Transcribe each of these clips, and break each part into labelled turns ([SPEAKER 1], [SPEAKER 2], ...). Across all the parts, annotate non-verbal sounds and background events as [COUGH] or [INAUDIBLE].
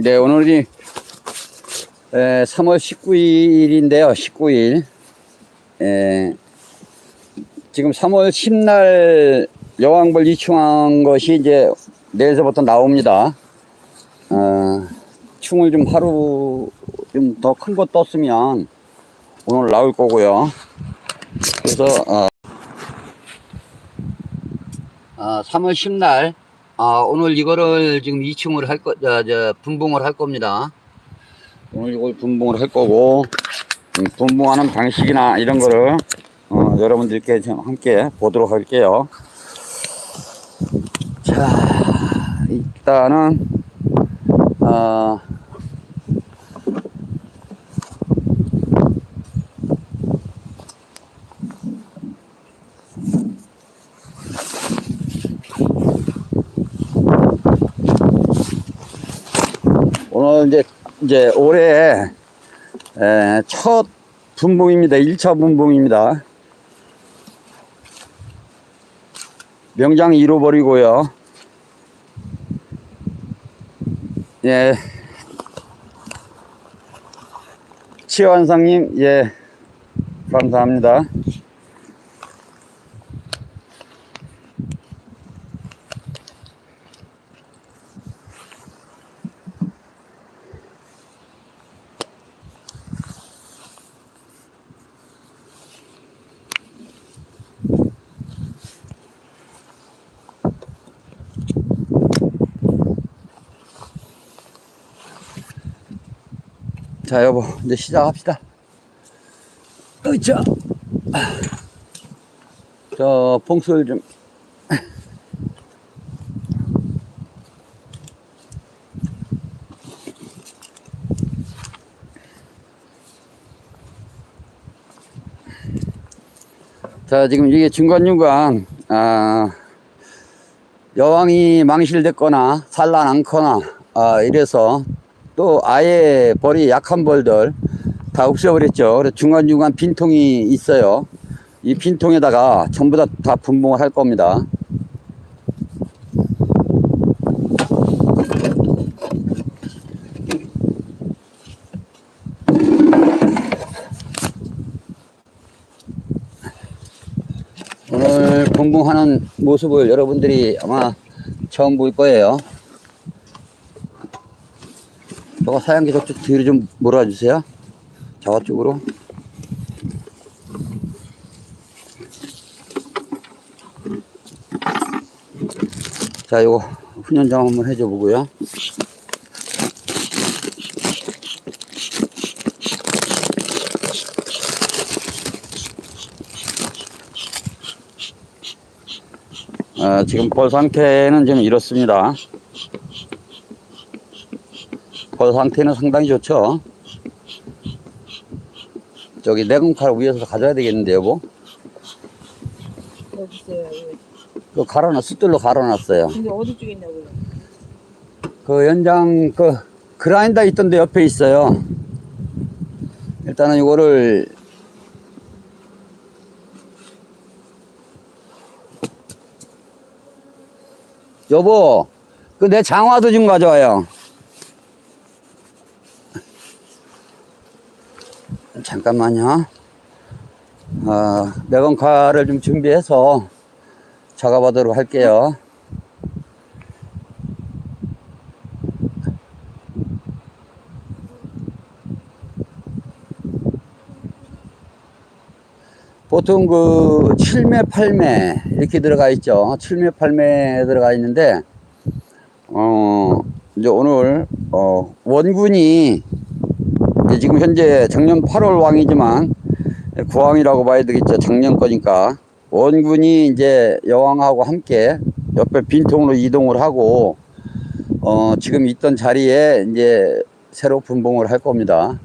[SPEAKER 1] 네, 오늘이 에, 3월 19일인데요. 19일. 에, 지금 3월 10날 여왕벌 이충한 것이 이제 내일서부터 나옵니다. 어, 충을 좀 하루 좀 더 큰 거 떴으면 오늘 나올 거고요. 그래서 어, 아, 3월 10날 아, 오늘 이거를 지금 2층으로 할 거, 저, 저, 분봉을 할 겁니다. 오늘 이걸 분봉을 할 거고, 음, 분봉하는 방식이나 이런 거를, 어, 여러분들께 좀 함께 보도록 할게요. 자, 일단은, 어, 이제, 이제 올해 에, 첫 분봉입니다. 1차 분봉입니다. 명장 잃어버리고요. 예. 치환상님, 예. 감사합니다. 자, 여보, 이제 시작합시다. 으쌰. 저, 봉수를 좀. 자, 지금 이게 중간중간, 아, 여왕이 망실됐거나, 산란않거나, 아, 이래서 또 아예 벌이 약한 벌들 다 없애버렸죠. 그래서 중간중간 빈통이 있어요. 이 빈통에다가 전부 다, 다 분봉을 할 겁니다. 오늘 분봉하는 모습을 여러분들이 아마 처음 볼 거예요. 저거 사양기 저쪽 뒤로 좀 몰아주세요. 저쪽으로. 자, 요거 훈연장 한번 해줘 보고요. 아, 지금 벌 상태는 좀 이렇습니다. 벌 상태는 상당히 좋죠. 저기 내공칼 위에서 가져야 되겠는데 여보.
[SPEAKER 2] 여기 있어요. 여기.
[SPEAKER 1] 그 갈아놨 숫들로 갈아놨어요.
[SPEAKER 2] 근데 어디 쪽에 있냐고요?
[SPEAKER 1] 그 연장 그 그라인더 있던데 옆에 있어요. 일단은 이거를 여보 그 내 장화도 좀 가져와요. 잠깐만요. 어, 매건칼을 좀 준비해서 작업하도록 할게요. 보통 그 7매, 8매 이렇게 들어가 있죠. 7매, 8매 들어가 있는데, 어, 이제 오늘, 어, 원군이 이제 지금 현재 작년 8월 왕이지만 구왕이라고 봐야 되겠죠. 작년 거니까. 원군이 이제 여왕하고 함께 옆에 빈통으로 이동을 하고, 어, 지금 있던 자리에 이제 새로 분봉을 할 겁니다.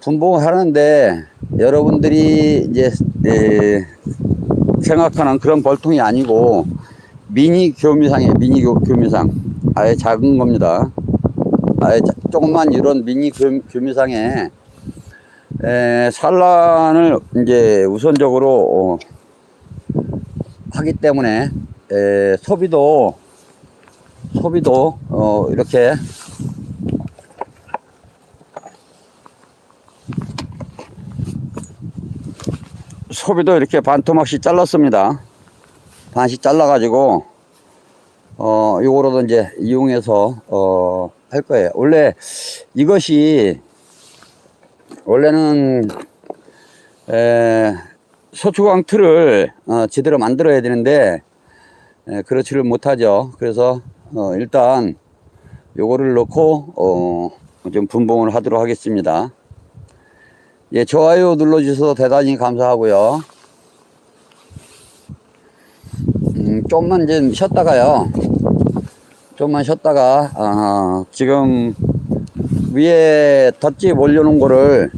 [SPEAKER 1] 분봉을 하는데 여러분들이 이제 에, 생각하는 그런 벌통이 아니고 미니 교미상이에요. 미니 교, 교미상. 아예 작은 겁니다. 조금만 이런 미니 교미상에 에, 산란을 이제 우선적으로 어, 하기 때문에 에, 소비도 소비도 어, 이렇게 소비도 이렇게 반토막씩 잘랐습니다. 반씩 잘라 가지고 어 요거로도 이제 이용해서 어 할 거예요. 원래 이것이, 원래는, 에, 소추광 틀을, 어, 제대로 만들어야 되는데, 에, 그렇지를 못하죠. 그래서, 어, 일단, 요거를 넣고, 어, 좀 분봉을 하도록 하겠습니다. 예, 좋아요 눌러주셔서 대단히 감사하고요. 음, 좀만 이제 쉬었다가요. 좀만 쉬었다가, 아, 지금 위에 덧집 올려놓은 거를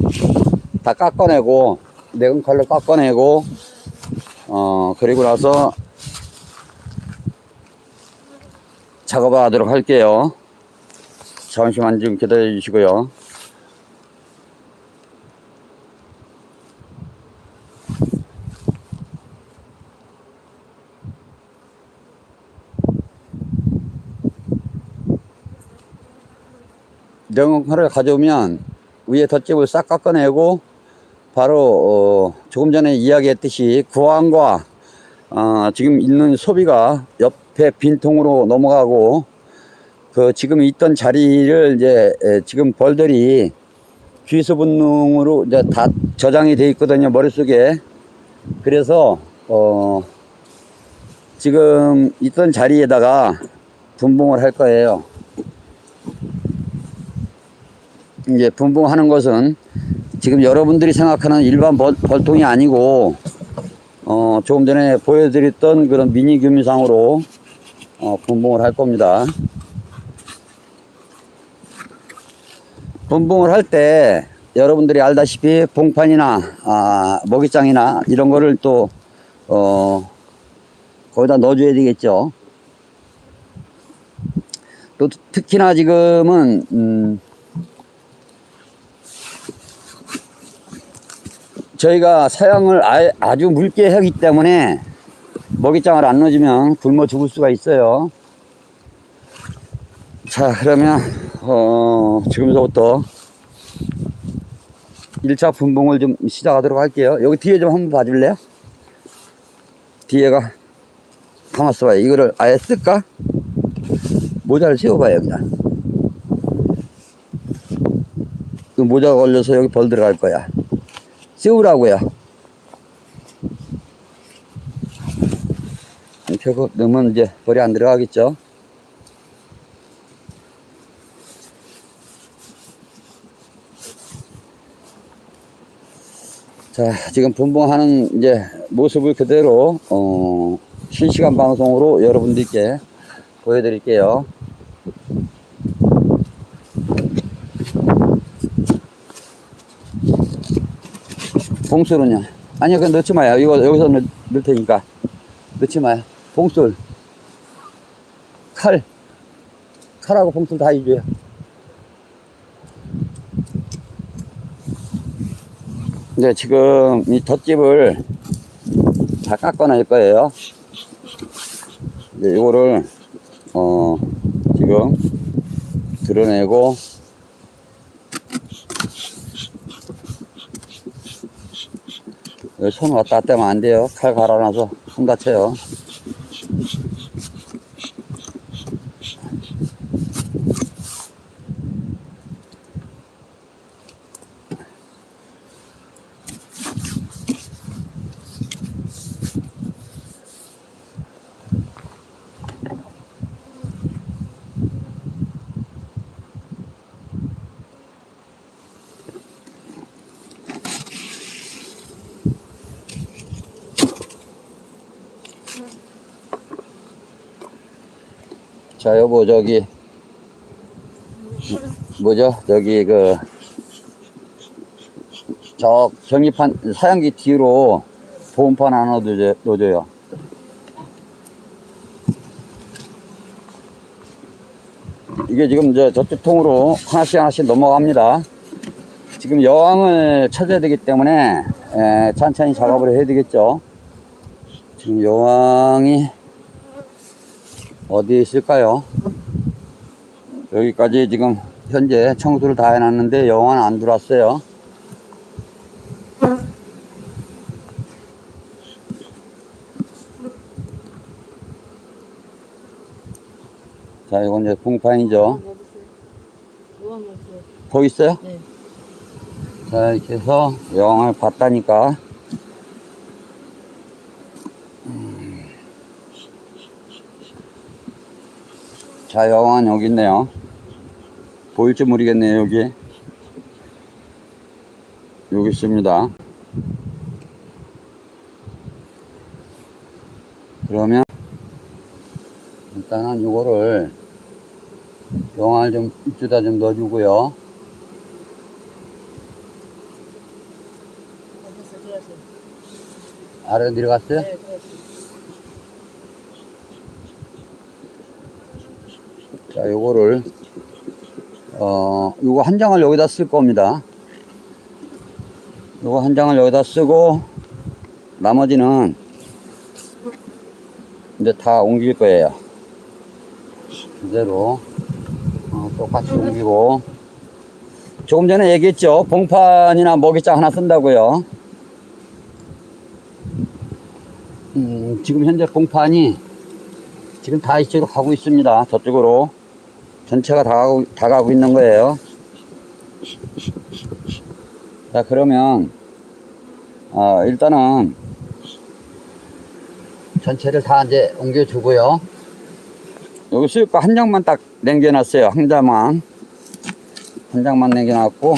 [SPEAKER 1] 다 깎아내고, 내근 칼로 깎아내고, 어, 그리고 나서 작업을 하도록 할게요. 잠시만 좀 기다려 주시고요. 냉온칼을 가져오면 위에 덧집을 싹 깎아내고 바로 어 조금 전에 이야기했듯이 구황과 어 지금 있는 소비가 옆에 빈통으로 넘어가고 그 지금 있던 자리를 이제 에, 지금 벌들이 귀수 분능으로 이제 다 저장이 돼 있거든요 머릿속에. 그래서 어 지금 있던 자리에다가 분봉을 할 거예요 이제 분봉하는 것은 지금 여러분들이 생각하는 일반 벌, 벌통이 아니고 어 조금 전에 보여드렸던 그런 미니 규미상으로 어 분봉을 할 겁니다 분봉을 할 때 여러분들이 알다시피 봉판이나 아, 먹이장이나 이런 거를 또 어, 거기다 넣어줘야 되겠죠. 또 특히나 지금은 음, 저희가 사양을 아, 아주 묽게 하기 때문에 먹이장을 안 넣어주면 굶어 죽을 수가 있어요. 자 그러면 어, 지금서부터 1차 분봉을 좀 시작하도록 할게요. 여기 뒤에 좀 한번 봐줄래요? 뒤에가 가만있어 봐요. 이거를 아예 쓸까? 모자를 세워봐요, 그냥. 그 모자가 걸려서 여기 벌 들어갈 거야. 세우라고요. 이렇게 넣으면 이제 벌이 안 들어가겠죠? 자, 지금 분봉하는 이제 모습을 그대로, 어, 실시간 방송으로 여러분들께 보여드릴게요. 봉술은요? 아니요, 그건 넣지 마요. 이거 여기서 넣, 넣을 테니까. 넣지 마요. 봉술. 칼. 칼하고 봉술 다 해줘요. 이제 지금 이 덧집을 다 깎아낼 거예요. 이제 이거를 어 지금 드러내고 여기 손 왔다 갔다 하면 안 돼요. 칼 갈아놔서 손 다쳐요. 자, 여보, 저기, 뭐죠? 저기, 그, 저 경기판, 사양기 뒤로 보온판 하나 넣어줘, 넣어줘요. 이게 지금 저 저쪽 통으로 하나씩 하나씩 넘어갑니다. 지금 여왕을 찾아야 되기 때문에 에, 천천히 작업을 해야 되겠죠. 지금 여왕이 어디에 있을까요? 여기까지 지금 현재 청소를 다 해놨는데 영화는 안 들어왔어요. 자, 이건 이제 봉판이죠. 더 있어요?
[SPEAKER 2] 네.
[SPEAKER 1] 자, 이렇게 해서 영화를 봤다니까 자, 영화는 여기 있네요. 보일지 모르겠네요, 여기. 여기 있습니다. 그러면, 일단은 이거를 영화를 좀 이쪽에다 좀 넣어주고요.
[SPEAKER 2] 됐어, 들어가세요.
[SPEAKER 1] 아래 내려갔어요?
[SPEAKER 2] 네, 들어가세요.
[SPEAKER 1] 자, 요거를, 어, 요거 한 장을 여기다 쓸 겁니다. 요거 한 장을 여기다 쓰고, 나머지는 이제 다 옮길 거예요. 그대로, 어, 똑같이 옮기고. 조금 전에 얘기했죠. 봉판이나 먹이장 하나 쓴다고요. 음, 지금 현재 봉판이 지금 다 이쪽으로 가고 있습니다. 저쪽으로. 전체가 다 가고, 다 가고 있는 거예요. 자, 그러면, 어, 일단은, 전체를 다 이제 옮겨주고요. 여기 수육과 한 장만 딱 남겨놨어요. 한 장만. 한 장만 남겨놨고,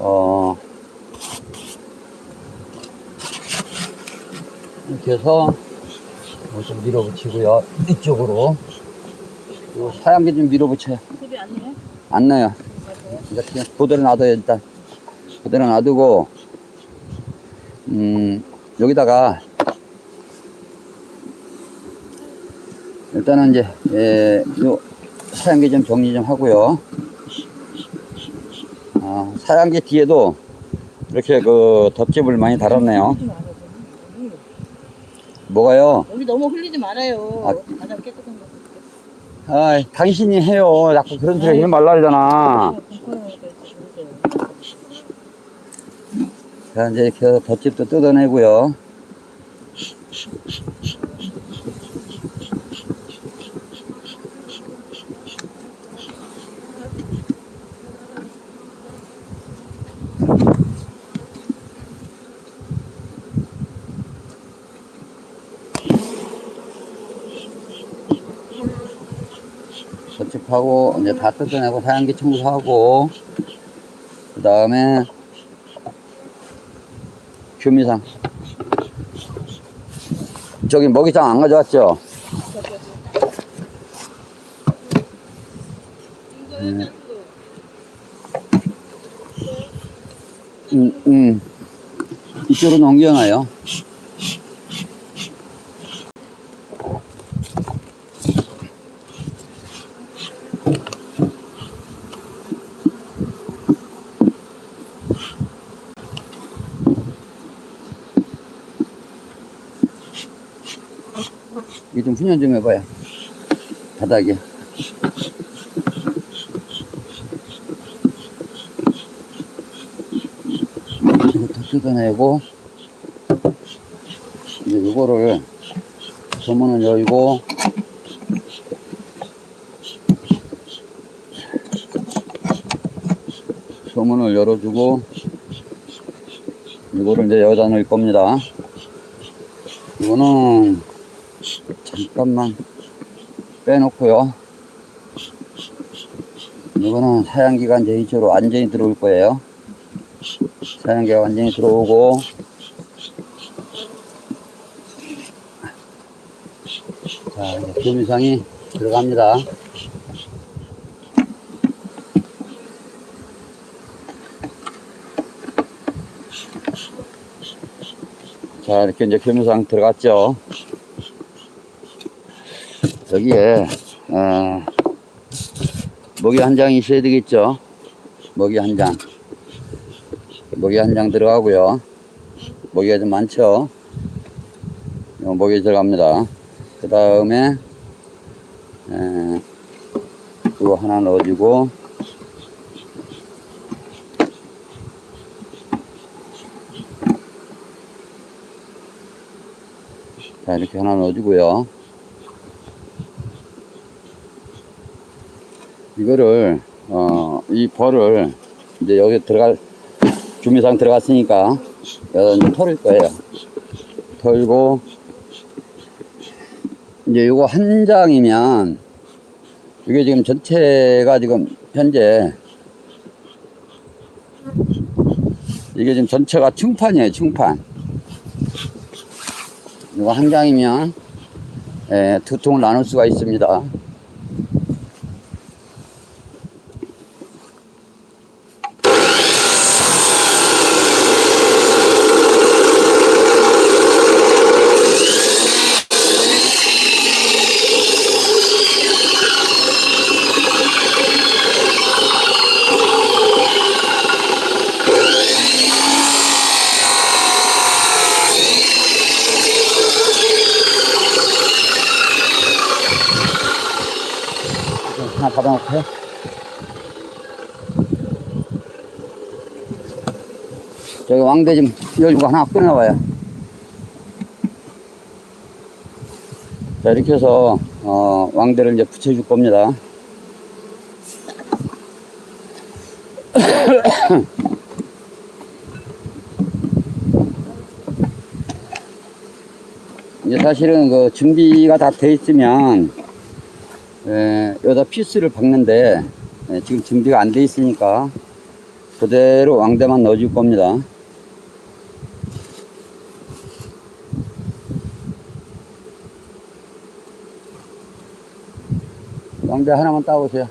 [SPEAKER 1] 어, 이렇게 해서, 좀 밀어붙이고요. 이쪽으로. 요 사양기 좀 밀어붙여요.
[SPEAKER 2] 안
[SPEAKER 1] 나요. 이제 그냥 그대로 놔둬요, 일단. 그대로 놔두고, 음, 여기다가, 일단은 이제, 예, 요, 사양기 좀 정리 좀 하고요. 아, 사양기 뒤에도 이렇게 그 덧집을 많이 달았네요. 뭐가요?
[SPEAKER 2] 여기 너무 흘리지 말아요.
[SPEAKER 1] 아.
[SPEAKER 2] 가장 깨끗한 거.
[SPEAKER 1] 아, 당신이 해요. 자꾸 그런 소리 하지 말라 그러잖아. 자, 이제 이렇게 해서 덧집도 뜯어내고요. 덧집하고 이제 다 뜯어내고 사양기 청소하고 그 다음에 규미상. 저기 먹이장 안 가져왔죠? 음, 음, 음. 이쪽으로 넘겨놔요. 좀 훈연 좀 해봐요. 바닥에. 이것도 뜯어내고, 이제 이거를 소문을 열고, 소문을 열어주고, 이거를 이제 여기다 넣을 겁니다. 이거는 잠깐만 빼놓고요. 이거는 사양기가 이제 이쪽으로 완전히 들어올 거예요. 사양기가 완전히 들어오고, 자, 이제 교미상이 들어갑니다. 자, 이렇게 이제 교미상 들어갔죠. 여기에 어, 먹이 한 장 있어야 되겠죠. 먹이 한 장. 먹이 한 장 들어가고요. 먹이가 좀 많죠. 요 먹이 들어갑니다. 그 다음에 이거 하나 넣어주고 자 이렇게 하나 넣어주고요. 이거를 어 이 벌을 이제 여기 들어갈 주미상 들어갔으니까 이제 털을 거예요. 털고 이제 이거 한 장이면 이게 지금 전체가 지금 현재 이게 지금 전체가 층판이에요, 층판. 이거 한 장이면 예, 두 통을 나눌 수가 있습니다. 하나 받아놓고요. 저기 왕대 좀 열고 하나 끊어봐요. 자, 이렇게 해서, 어, 왕대를 이제 붙여줄 겁니다. [COUGHS] 이제 사실은 그 준비가 다 돼 있으면, 에, 여기다 피스를 박는데, 에, 지금 준비가 안 돼 있으니까, 그대로 왕대만 넣어줄 겁니다. 왕대 하나만 따오세요.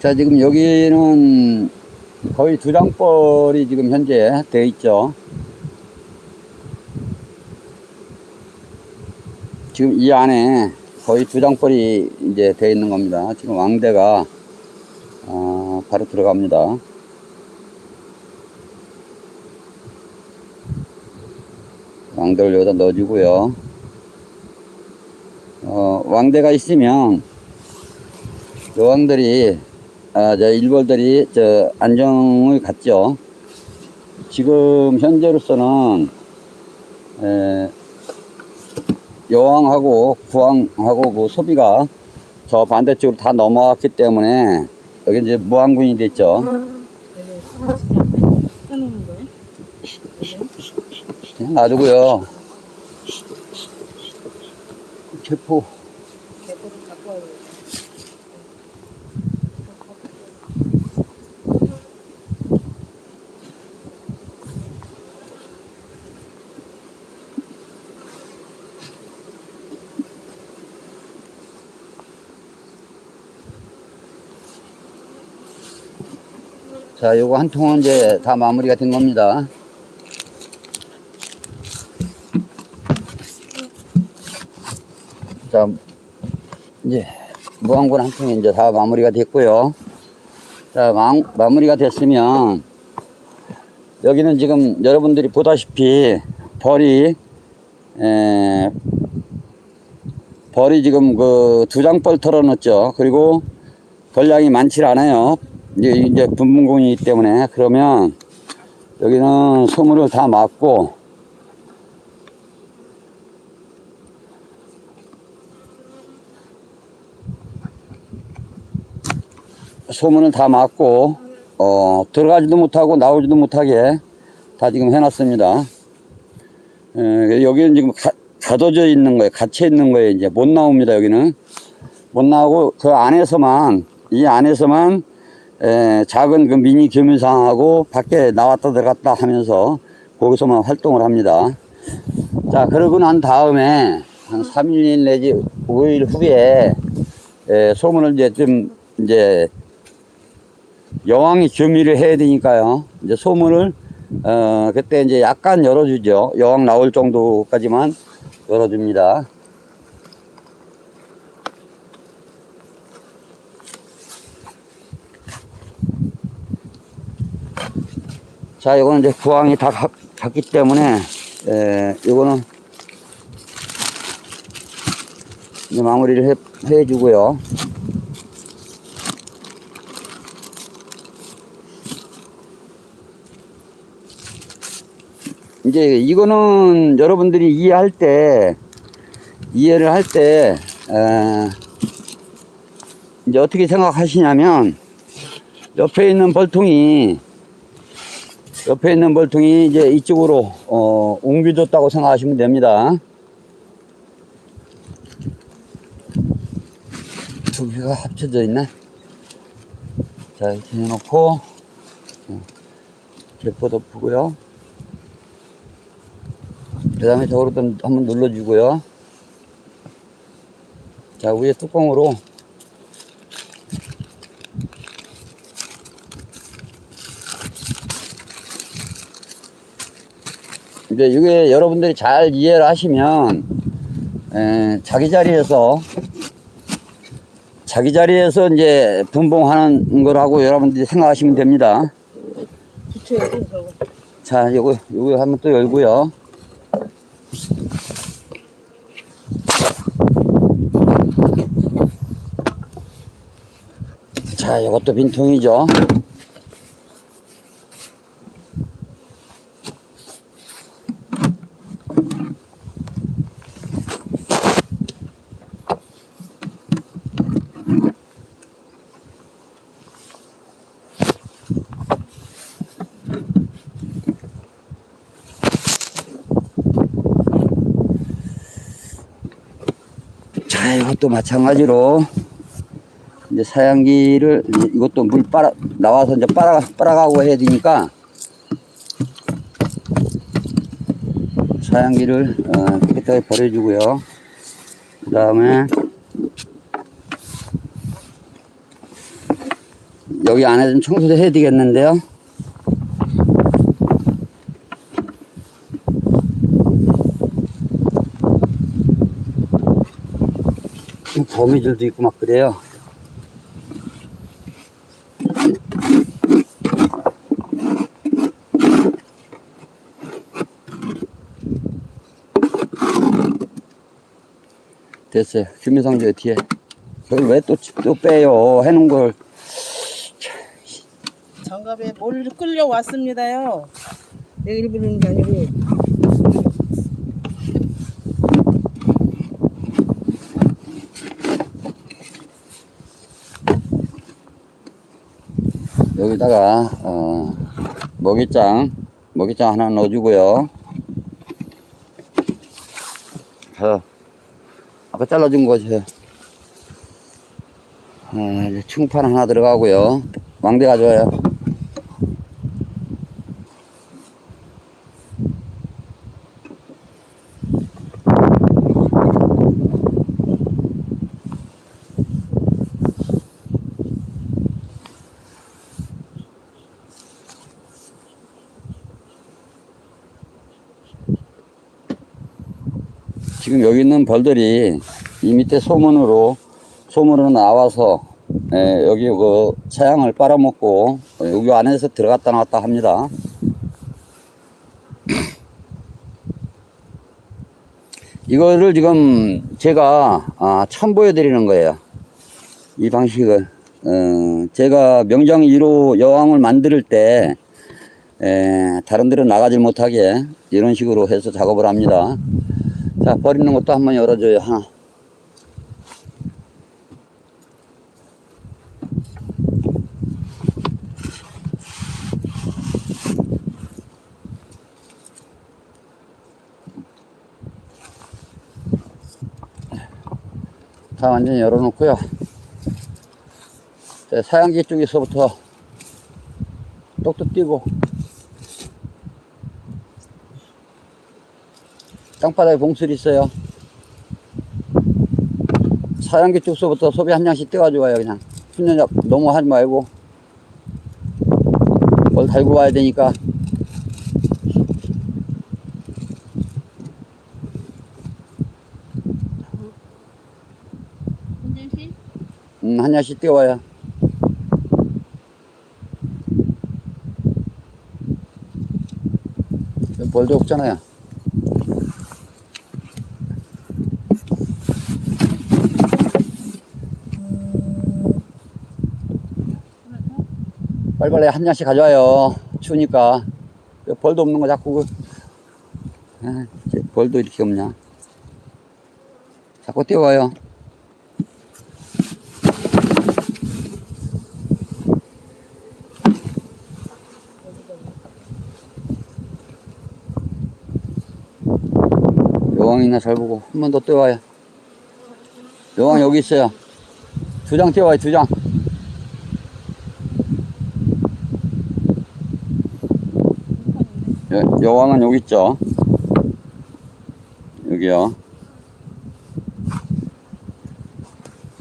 [SPEAKER 1] 자, 지금 여기는 거의 두 장벌이 지금 현재 되어 있죠. 지금 이 안에 거의 두 장벌이 이제 되어 있는 겁니다. 지금 왕대가 어, 바로 들어갑니다. 왕대를 여기다 넣어주고요. 어, 왕대가 있으면 여왕들이 아, 저 일벌들이 저 안정을 갖죠. 지금 현재로서는 에, 여왕하고 부왕하고 그 소비가 저 반대쪽으로 다 넘어왔기 때문에 여기 이제 무왕군이 됐죠. 그냥 놔두고요. 개포
[SPEAKER 2] 개코도 갖고 와요.
[SPEAKER 1] 자, 요거 한 통은 이제 다 마무리가 된 겁니다. 자, 이제 무항군 한 통이 이제 다 마무리가 됐고요. 자, 마, 마무리가 됐으면 여기는 지금 여러분들이 보다시피 벌이 에, 벌이 지금 그 두 장 벌 털어놨죠. 그리고 벌량이 많지 않아요. 이제, 이제 분분공이기 때문에 그러면 여기는 소물을 다 막고 소문을 다 막고 어, 들어가지도 못하고 나오지도 못하게 다 지금 해놨습니다. 에, 여기는 지금 가, 가둬져 있는 거예요. 갇혀 있는 거예요. 이제 못 나옵니다. 여기는 못 나오고 그 안에서만 이 안에서만 에, 작은 그 미니 교민상하고 밖에 나왔다 들어갔다 하면서 거기서만 활동을 합니다. 자, 그러고 난 다음에 한 3일 내지 5일 후에 에, 소문을 이제 좀 이제 여왕이 교미를 해야 되니까요. 이제 소문을 어 그때 이제 약간 열어주죠. 여왕 나올 정도까지만 열어줍니다. 자, 이거는 이제 부항이 다 가- 갔기 때문에 에, 이거는 이제 마무리를 해, 해주고요. 이제 이거는 여러분들이 이해할 때, 이해를 할 때, 에, 이제 어떻게 생각하시냐면, 옆에 있는 벌통이, 옆에 있는 벌통이 이제 이쪽으로, 어, 옮겨졌다고 생각하시면 됩니다. 두 개가 합쳐져 있네. 자, 이렇게 해놓고, 어, 개포 덮고요. 그 다음에 저거로 좀 한번 눌러주고요. 자, 위에 뚜껑으로 이제 이게 여러분들이 잘 이해를 하시면 에, 자기 자리에서 자기 자리에서 이제 분봉하는 거라고 여러분들이 생각하시면 됩니다. 자, 요거, 요거 한번 또 열고요. 자, 요것도 빈통이죠. 자, 이것도 마찬가지로 이제 사양기를 이것도 물 빨아 나와서 이제 빨아 빨아가고 해야 되니까 사양기를 어, 깨끗하게 버려주고요. 그 다음에 여기 안에 좀 청소도 해야 되겠는데요. 거미줄도 있고 막 그래요. 됐어요. 저 뒤에. 그걸 왜또 또 빼요? 해놓은 걸.
[SPEAKER 2] 장갑에 뭘 끌려 왔습니다요. 내가 일부러 는 게 아니고.
[SPEAKER 1] 여기다가 어, 먹이장 먹이장 하나 넣어주고요. 자, 아까 잘라준 거죠. 아, 이제 충판 하나 들어가고요. 왕대 가져와요. 지금 여기 있는 벌들이 이 밑에 소문으로 소문으로 나와서 예, 여기 그 차양을 빨아먹고 여기 안에서 들어갔다 나왔다 합니다. [CLEARS THROAT] 이거를 지금 제가 아, 처음 보여드리는 거예요. 이 방식을 어, 제가 명장 1호 여왕을 만들 때 에, 다른 데로 나가지 못하게 이런 식으로 해서 작업을 합니다. 자, 버리는 것도 한번 열어줘요, 하나. 다 완전히 열어놓고요. 자, 사양기 쪽에서부터 똑똑 띄고 땅바닥에 봉술이 있어요. 사양기 쪽서부터 소비 한 장씩 떼가지고 와요, 그냥. 훈련약 너무 하지 말고. 뭘 달고 와야 되니까. 음, 한 장씩 떼와요. 벌도 없잖아요. 빨리빨리 한 잔씩 가져와요. 추우니까. 그 벌도 없는 거 자꾸, 그, 아, 벌도 이렇게 없냐. 자꾸 뛰어와요. 여왕이나 잘 보고 한 번 더 뛰어와요. 여왕 여기 있어요. 두 장 뛰어와요, 두 장. 여, 여왕은 여기 있죠. 여기요.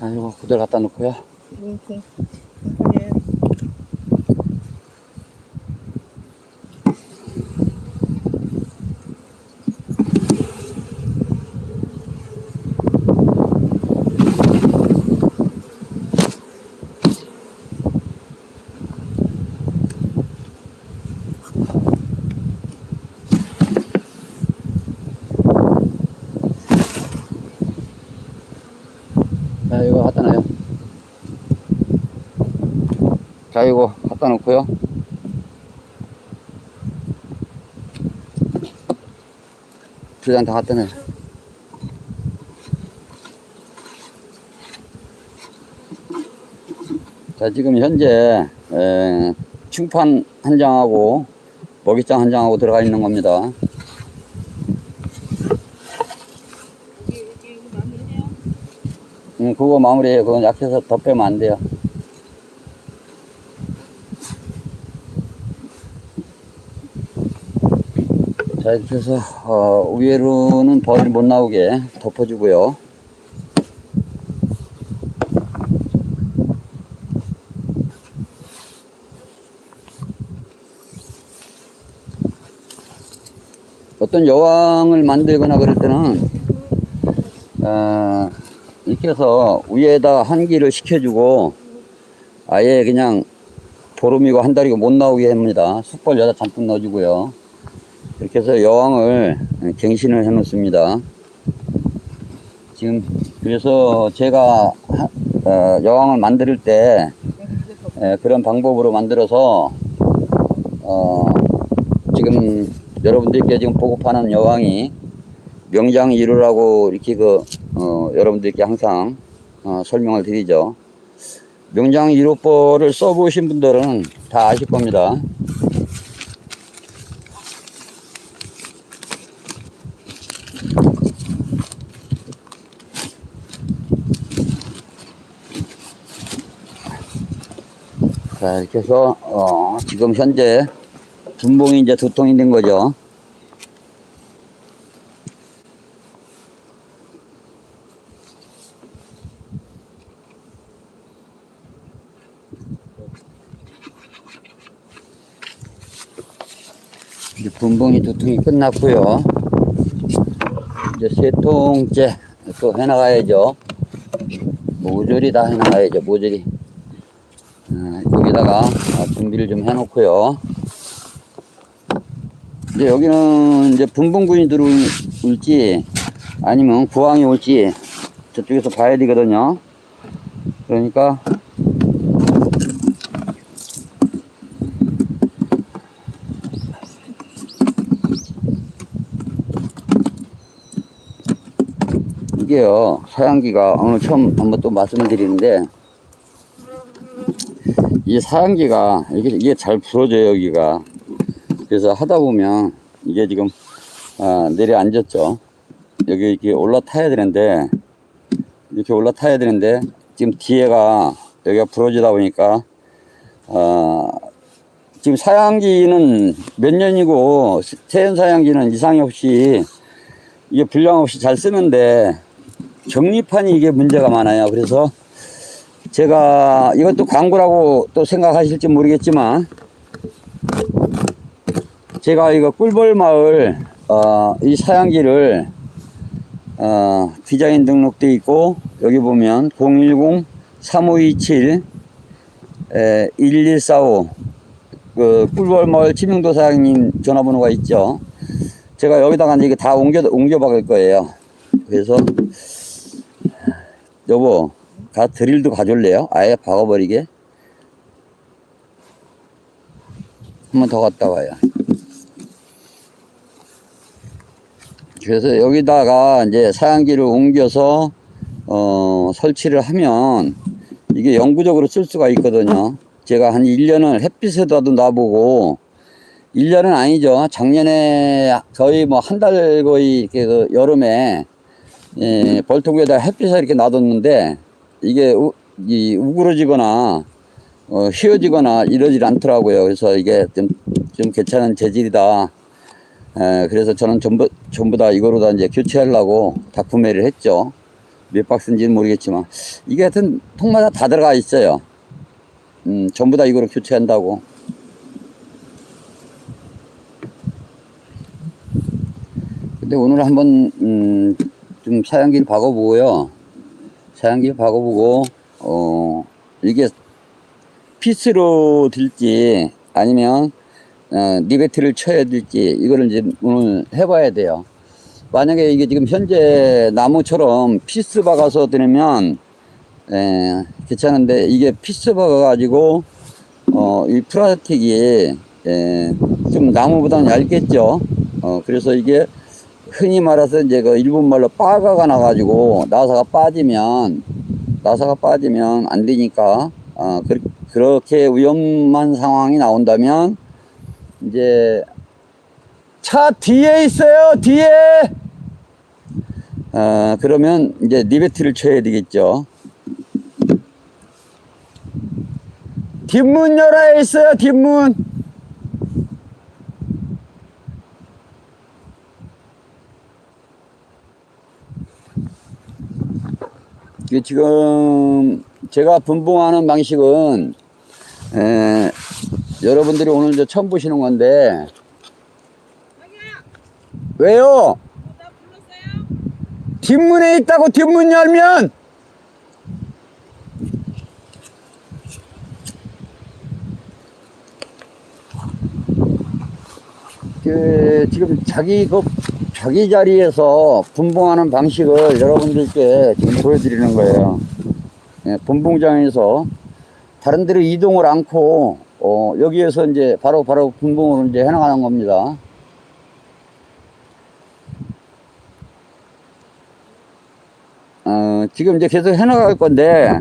[SPEAKER 1] 아, 이거 그대로 갖다 놓고요.
[SPEAKER 2] 이렇게. 예.
[SPEAKER 1] 자, 이거 갖다 놔요. 자, 이거 갖다 놓고요. 두장다 갖다 놔요. 자, 지금 현재, 에, 충판 한 장하고, 먹이장 한 장하고 들어가 있는 겁니다. 응, 그거 마무리해요. 그건 약해서 더 빼면 안 돼요. 해서, 어, 위에로는 벌이 못 나오게 덮어주고요. 어떤 여왕을 만들거나 그럴 때는, 어, 이렇게 해서 위에다 한기를 식혀주고 아예 그냥 보름이고 한 달이고 못 나오게 합니다. 숯벌 여다 잠깐 넣어주고요. 이렇게 해서 여왕을 갱신을 해 놓습니다. 지금 그래서 제가 하- 어, 여왕을 만들 때 에, 그런 방법으로 만들어서 어, 지금 여러분들께 지금 보급하는 여왕이 명장 이루라고 이렇게 그, 어, 여러분들께 항상, 어, 설명을 드리죠. 명장 이루법을 써보신 분들은 다 아실 겁니다. 자, 이렇게 해서, 어, 지금 현재 분봉이 이제 두 통이 된 거죠. 이제 분봉이 두 통이 끝났고요. 이제 세 통째 또 해나가야죠. 모조리 다 해나가야죠. 모조리. 아, 여기다가 아, 준비를 좀 해놓고요. 이제 여기는 이제 분봉군이 들어올지 아니면 구황이 올지 저쪽에서 봐야 되거든요. 그러니까 이게요 사양기가 오늘 처음 한번 또 말씀을 드리는데 이 사양기가 이게, 이게 잘 부러져요 여기가 그래서 하다 보면 이게 지금 아, 내려앉았죠 여기 이렇게 올라타야 되는데 이렇게 올라타야 되는데 지금 뒤에가 여기가 부러지다 보니까 어, 지금 사양기는 몇 년이고 태연 사양기는 이상이 없이 이게 불량 없이 잘 쓰는데 정리판이 이게 문제가 많아요. 그래서 제가 이것도 광고라고 또 생각하실지 모르겠지만 제가 이거 꿀벌 마을 어, 이 사양기를 어, 디자인 등록돼 있고 여기 보면 010 3527 에, 1145 그 꿀벌 마을 지명도 사장님 전화번호가 있죠. 제가 여기다가 이제 다 옮겨 옮겨 박을 거예요. 그래서 여보 가 드릴도 가져올래요? 아예 박아버리게. 한 번 더 갔다 와요. 그래서 여기다가 이제 사양기를 옮겨서 어, 설치를 하면 이게 영구적으로 쓸 수가 있거든요. 제가 한 1년을 햇빛에다도 놔보고 1년은 아니죠. 작년에 거의 뭐 한 달 거의 이렇게 그 여름에 예, 벌통에다 햇빛에 이렇게 놔뒀는데 이게 우, 이 우그러지거나 어, 휘어지거나 이러질 않더라고요. 그래서 이게 좀, 좀 괜찮은 재질이다. 에, 그래서 저는 전부, 전부 다 이거로 다 이제 교체하려고 다 구매를 했죠. 몇 박스인지는 모르겠지만. 이게 하여튼 통마다 다 들어가 있어요. 음, 전부 다 이거로 교체한다고. 근데 오늘 한번, 음, 좀 사양기를 박아보고요. 사양기를 박아보고, 어, 이게 피스로 될지 아니면 어, 리베트를 쳐야 될지 이거를 이제 오늘 해봐야 돼요. 만약에 이게 지금 현재 나무처럼 피스 박아서 드리면 에, 괜찮은데 이게 피스 박아 가지고 어, 이 플라스틱이 에, 좀 나무보다는 얇겠죠. 어, 그래서 이게 흔히 말해서 이제 그 일본 말로 빠가가 나가지고 나사가 빠지면 나사가 빠지면 안 되니까 어, 그, 그렇게 위험한 상황이 나온다면 이제 차 뒤에 있어요 뒤에! 어, 그러면 이제 리베트를 쳐야 되겠죠. 뒷문 열어 있어요 뒷문 지금 제가 분봉하는 방식은 에, 여러분들이 오늘 이제 처음 보시는 건데 왜요? 뒷문에 있다고 뒷문 열면 그 지금 자기 그 자기 자리에서 분봉하는 방식을 여러분들께 지금 보여드리는 거예요. 예, 분봉장에서 다른 데로 이동을 않고 어, 여기에서 이제 바로 바로 분봉으로 이제 해나가는 겁니다. 어, 지금 이제 계속 해나갈 건데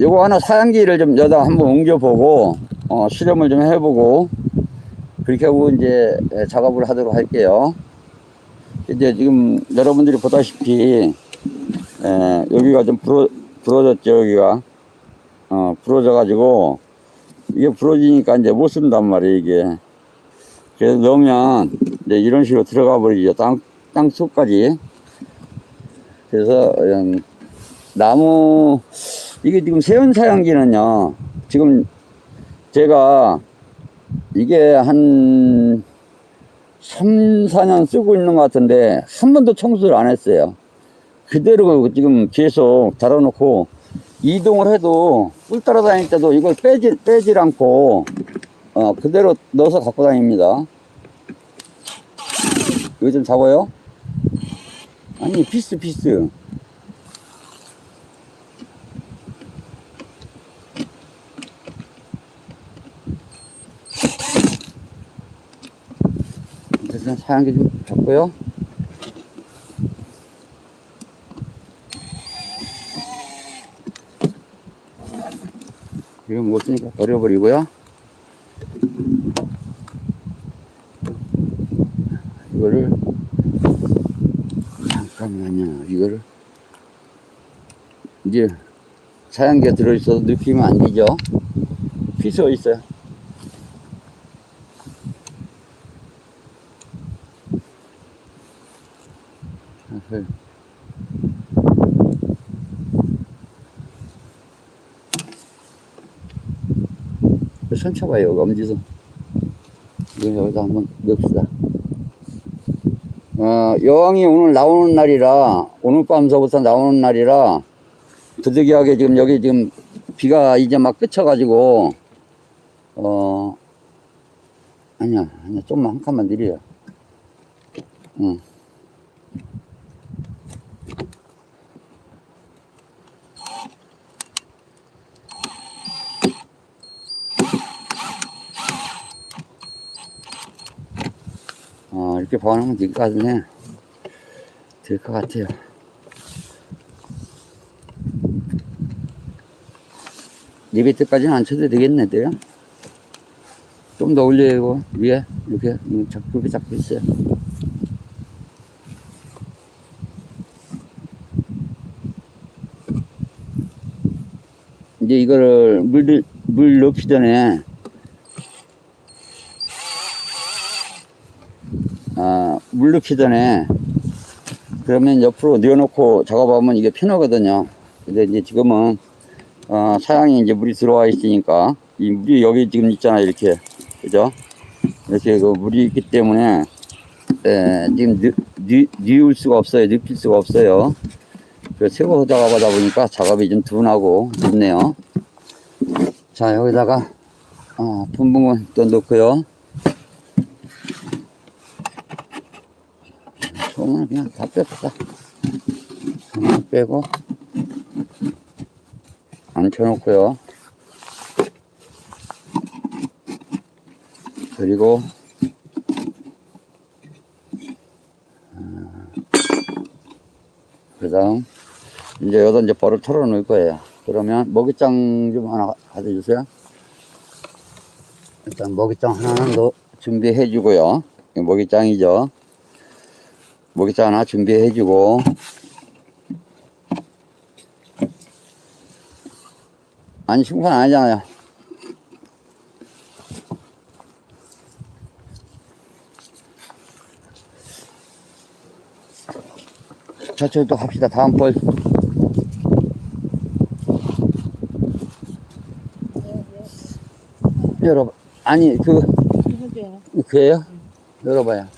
[SPEAKER 1] 요거 하나 사양기를 좀 여다 한번 옮겨보고 어, 실험을 좀 해보고 그렇게 하고 이제 예, 작업을 하도록 할게요. 이제 지금 여러분들이 보다시피 에, 여기가 좀 부러, 부러졌죠 여기가. 어, 부러져 가지고 이게 부러지니까 이제 못 쓴단 말이에요 이게. 그래서 넣으면 이제 이런 식으로 들어가 버리죠 땅, 땅 속까지. 그래서 음, 나무 이게 지금 세운 사양기는요 지금 제가 이게 한 3, 4년 쓰고 있는 것 같은데 한 번도 청소를 안 했어요. 그대로 지금 계속 달아놓고 이동을 해도 꿀 따라다닐 때도 이걸 빼지, 빼질 않고 어, 그대로 넣어서 갖고 다닙니다. 좀 잡아요? 아니 피스 피스 일단 사양기 좀 잡고요. 이거 못 쓰니까 버려버리고요. 이거를 잠깐만요. 이거를 이제 사양기가 들어있어서 느끼면 안 되죠. 어디 있어요? 네. 손 쳐봐요, 엄지손. 여기다 한번 넣읍시다. 어, 여왕이 오늘 나오는 날이라, 오늘 밤서부터 나오는 날이라, 부득이하게 지금 여기 지금 비가 이제 막 그쳐가지고, 어, 아니야, 아니야, 좀만 한 칸만 느려. 응. 이렇게 보관하면 될 것 같네. 될 것 같아요. 이 밑에까지는 안 쳐도 되겠네, 돼요? 좀 더 올려요, 위에. 이렇게, 음, 잡- 그렇게 잡고 있어요. 이제 이거를 물, 물 넣기 전에, 아, 물 넣기 전에, 그러면 옆으로 넣어놓고 작업하면 이게 편하거든요. 근데 이제 지금은, 어, 사양이 이제 물이 들어와 있으니까, 이 물이 여기 지금 있잖아, 이렇게. 그죠? 이렇게 그 물이 있기 때문에, 에, 지금 뉘울 수가 없어요. 눕힐 수가 없어요. 그 새거 작업하다 보니까 작업이 좀 둔하고 늦네요. 자, 여기다가, 어, 분봉은 또 넣고요. 소문을 그냥 다 뺐다. 소문 빼고, 앉혀놓고요. 그리고, 그 다음, 이제 여기다 이제 벌을 털어 놓을 거예요. 그러면 먹이장 좀 하나 가져주세요. 일단 먹이장 하나는 더 준비해 주고요. 먹이장이죠. 먹이장 하나 준비해 주고, 아니, 심판 아니잖아요. 자, 저기 또 갑시다. 다음 벌. 열어봐. 아니, 그. 그예요? 열어봐요.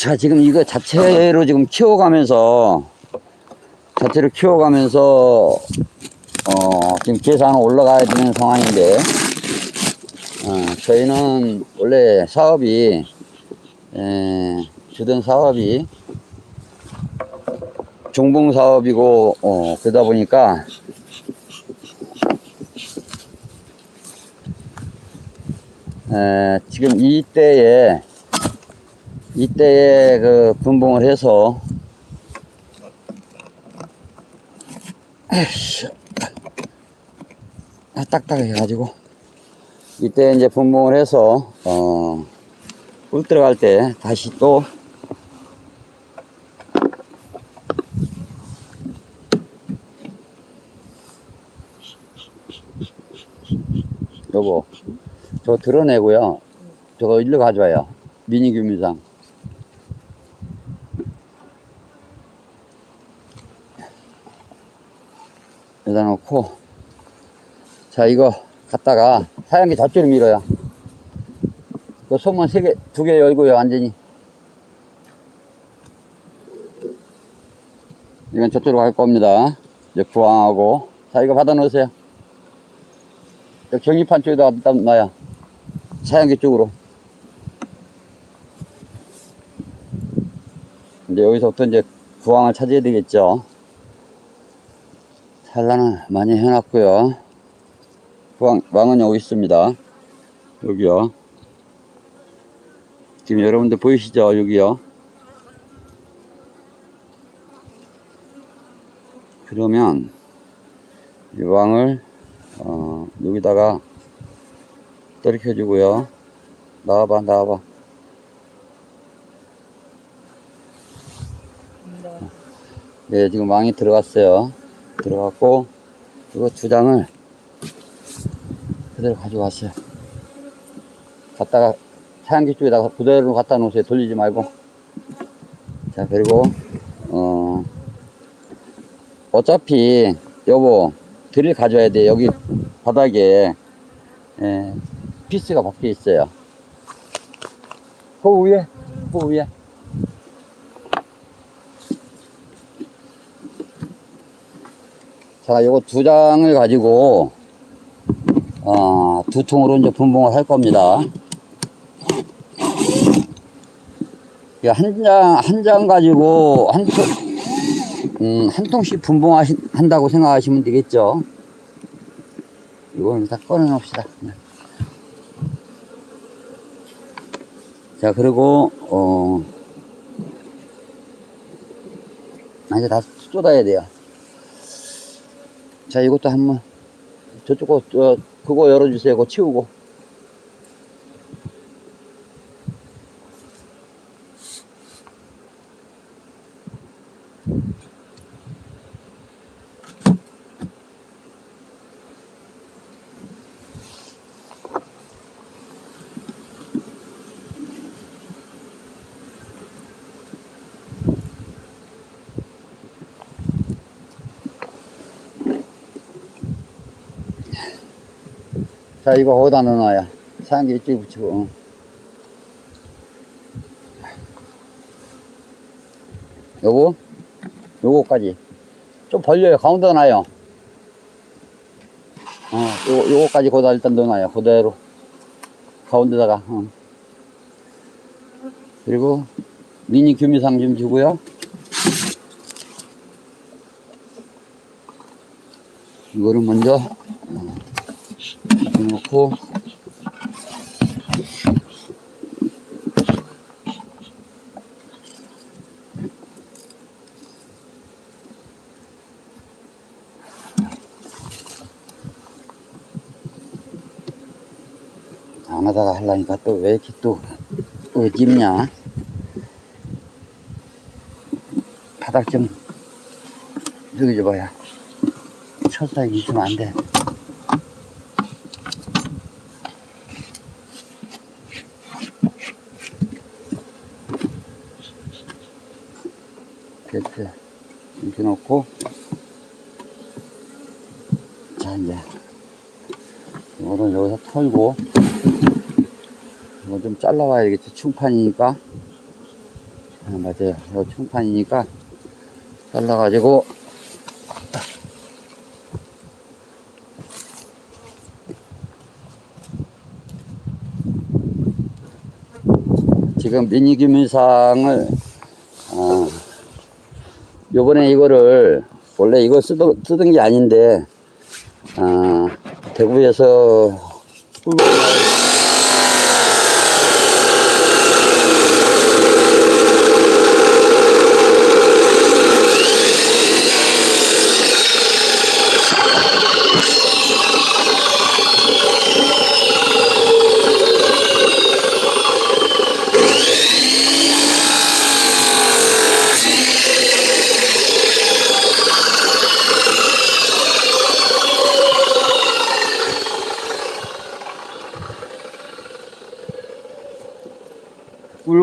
[SPEAKER 1] 자, 지금 이거 자체로 지금 키워가면서, 자체로 키워가면서, 어, 지금 계산 올라가야 되는 상황인데, 어, 저희는 원래 사업이, 에, 주된 사업이 종봉 사업이고, 어, 그러다 보니까, 에, 지금 이때에, 이때에 그 분봉을 해서, 아, 딱딱해 가지고, 이때 이제 분봉을 해서, 어, 꿀 들어갈 때 다시 또, 여보, 저 드러내고요. 저거 일로 가져와요. 미니 규미상. 여기다 놓고, 자, 이거 갖다가 하얀 게 저쪽으로 밀어요. 그 소문 세 개, 두 개 열고요, 완전히. 이건 저쪽으로 갈 겁니다. 이제 부항하고. 자, 이거 받아 놓으세요. 경기판 쪽에다 갖다 놔요. 사양기 쪽으로. 이제 여기서부터 이제 구황을 찾아야 되겠죠. 산란을 많이 해놨고요. 구황, 왕은 여기 있습니다. 여기요. 지금 여러분들 보이시죠? 여기요. 그러면 이 왕을 어, 여기다가 떨켜 주고요. 나와봐, 나와봐. 네, 지금 왕이 들어갔어요. 들어갔고, 이거 두 장을 그대로 가져왔어요. 갖다가 사양기 쪽에다가 그대로 갖다 놓으세요. 돌리지 말고. 자, 그리고, 어, 어차피, 여보, 드릴 가져야 돼. 여기 바닥에, 예, 피스가 박혀 있어요. 그 위에, 그 위에. 자, 요거 두 장을 가지고, 어, 두 통으로 이제 분봉을 할 겁니다. 이한 장, 한 장 가지고 한 통, 음, 한 통씩 분봉한다고 생각하시면 되겠죠. 이걸 다 꺼내놓읍시다. 네. 자, 그리고, 어, 아, 이제 다 쏟아야 돼요. 자, 이것도 한번, 저쪽 거, 저, 그거 열어주세요. 그거 치우고. 자, 이거 거기다 넣어놔요. 사양기 이쪽에 붙이고. 어. 요거, 요거까지. 좀 벌려요. 가운데 놔요. 어, 요거, 요거까지 거기다 일단 넣어놔요. 그대로. 가운데다가. 어. 그리고 미니 규미상 좀 주고요. 이거를 먼저 놓고. 안 하다가 하려니까 또 왜 이렇게 또 어집냐? 바닥 좀 저기 줘봐야 철사기 있으면 안돼 됐어 이렇게 놓고. 자 이제. 이거는 여기서 털고. 이거 좀 잘라와야 되겠지 충판이니까. 아, 맞아요. 이거 충판이니까 잘라가지고. 지금 미니 규민상을 아, 요번에 이거를 원래 이거 쓰던, 쓰던 게 아닌데 아, 대구에서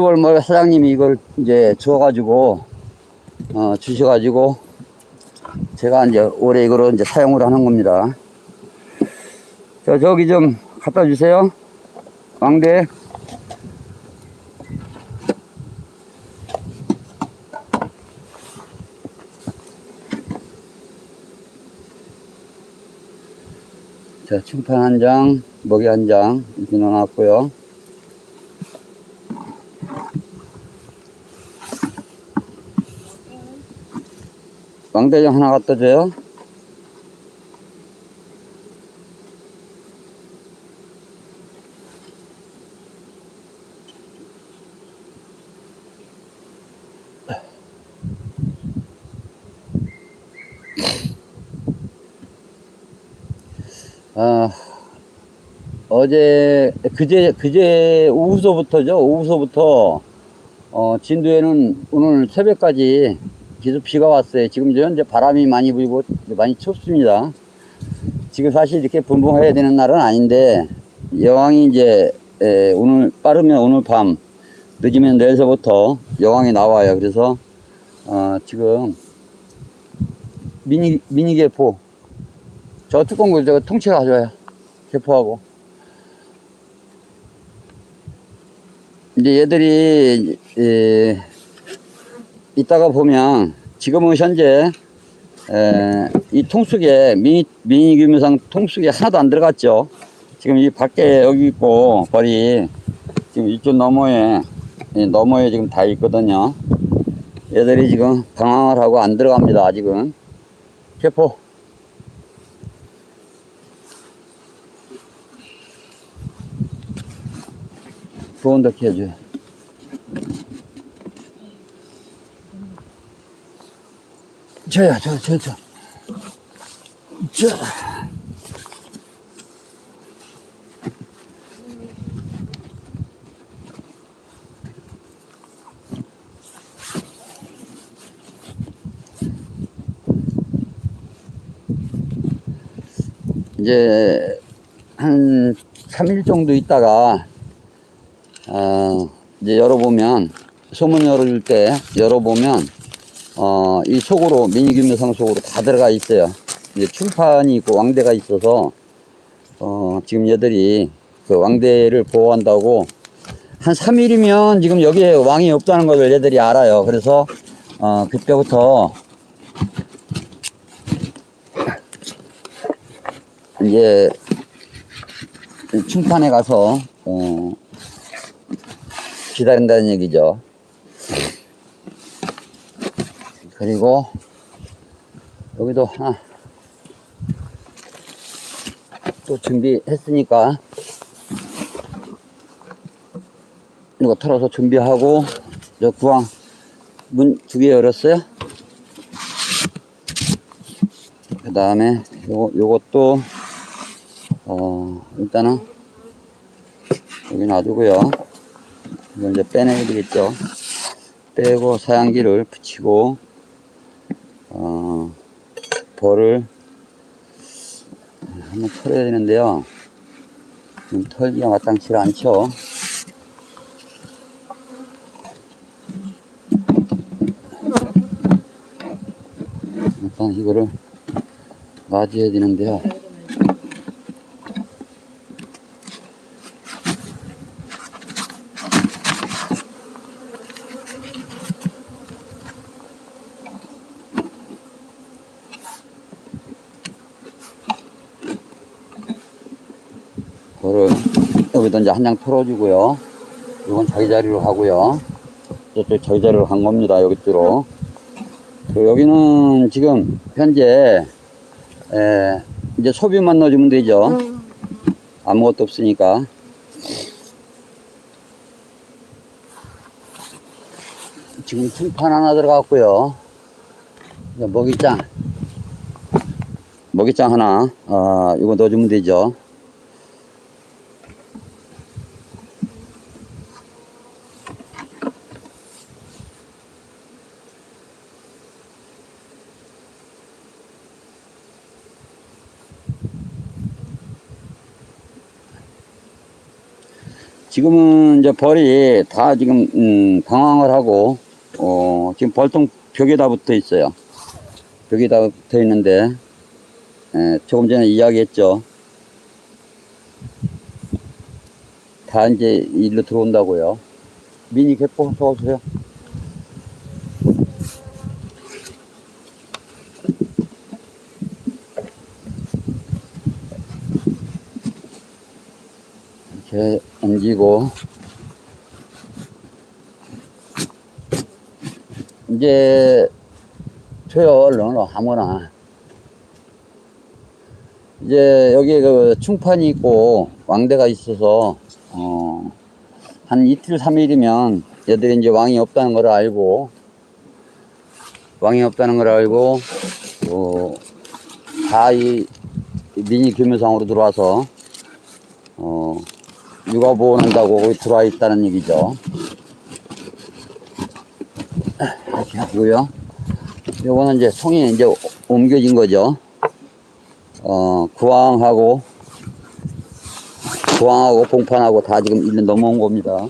[SPEAKER 1] 꿀월몰 사장님이 이걸 이제 주어가지고 어, 주셔가지고 제가 이제 올해 이거로 이제 사용을 하는 겁니다. 저 저기 좀 갖다 주세요. 왕대. 자, 충판 한 장, 먹이 한 장 이렇게 넣어놨고요. 왕대장 하나 갖다 줘요. 아, 어제, 그제, 그제 오후서부터죠. 오후서부터, 어, 진도에는 오늘 새벽까지 계속 비가 왔어요. 지금 현재 바람이 많이 불고 많이 춥습니다. 지금 사실 이렇게 분봉해야 되는 날은 아닌데, 여왕이 이제, 에, 오늘, 빠르면 오늘 밤, 늦으면 내일서부터 여왕이 나와요. 그래서, 어, 지금, 미니, 미니 개포, 저 뚜껑 걸 저거 통째 가져와요. 개포하고. 이제 얘들이, 에, 이따가 보면 지금은 현재 에, 이 통수계 미니, 미니규모상 통수계 하나도 안 들어갔죠. 지금 이 밖에 여기 있고 벌이 지금 이쪽 너머에 너머에 지금 다 있거든요. 얘들이 지금 방황을 하고 안 들어갑니다 아직은. 개포. 부온덕 해줘요. 저야, 저, 저, 저. 저. 이제 한 3일 정도 있다가 어, 이제 열어보면 소문 열어줄 때 열어보면 어, 이 속으로 미니균묘상 속으로 다 들어가 있어요. 이제 충판이 있고 왕대가 있어서 어, 지금 얘들이 그 왕대를 보호한다고 한 3일이면 지금 여기에 왕이 없다는 것을 얘들이 알아요. 그래서 어, 그때부터 이제 충판에 가서 어, 기다린다는 얘기죠. 그리고 여기도 하나 또 준비했으니까 이거 털어서 준비하고 저 구황 문 두 개 열었어요. 그 다음에 요 요것도 어 일단은 여기 놔두고요. 이건 이제 빼내야 되겠죠. 빼고 사양기를 붙이고 어 벌을 한번 털어야 되는데요. 지금 털기가 마땅치가 않죠. 일단 이거를 놔줘야 되는데요. 이거를 여기다 이제 한 장 털어주고요. 이건 자기 자리로 하고요. 저쪽 저기 자리로 간 겁니다. 여기로. 그 여기는 지금 현재 에, 이제 소비만 넣어주면 되죠. 아무것도 없으니까. 지금 충판 하나 들어갔고요. 먹이장. 먹이장 하나, 아, 이거 넣어주면 되죠. 지금은 이제 벌이 다 지금 음, 방황을 하고 어, 지금 벌통 벽에다 붙어 있어요. 벽에다 붙어 있는데 에, 조금 전에 이야기했죠. 다 이제 일로 들어온다고요. 미니 개포 써오세요. 이렇게 옮기고. 이제 얼른 아무나. 이제 여기 그 충판이 있고 왕대가 있어서 어, 한 이틀 삼일이면 얘들이 이제 왕이 없다는 걸 알고 왕이 없다는 걸 알고 어, 다이 미니 규모상으로 들어와서 어, 육아 보호한다고 거기 들어와 있다는 얘기죠. 이렇게 하고요. 요거는 이제 송이 이제 옮겨진 거죠. 어, 구황하고, 구황하고 봉판하고 다 지금 1년 넘어온 겁니다.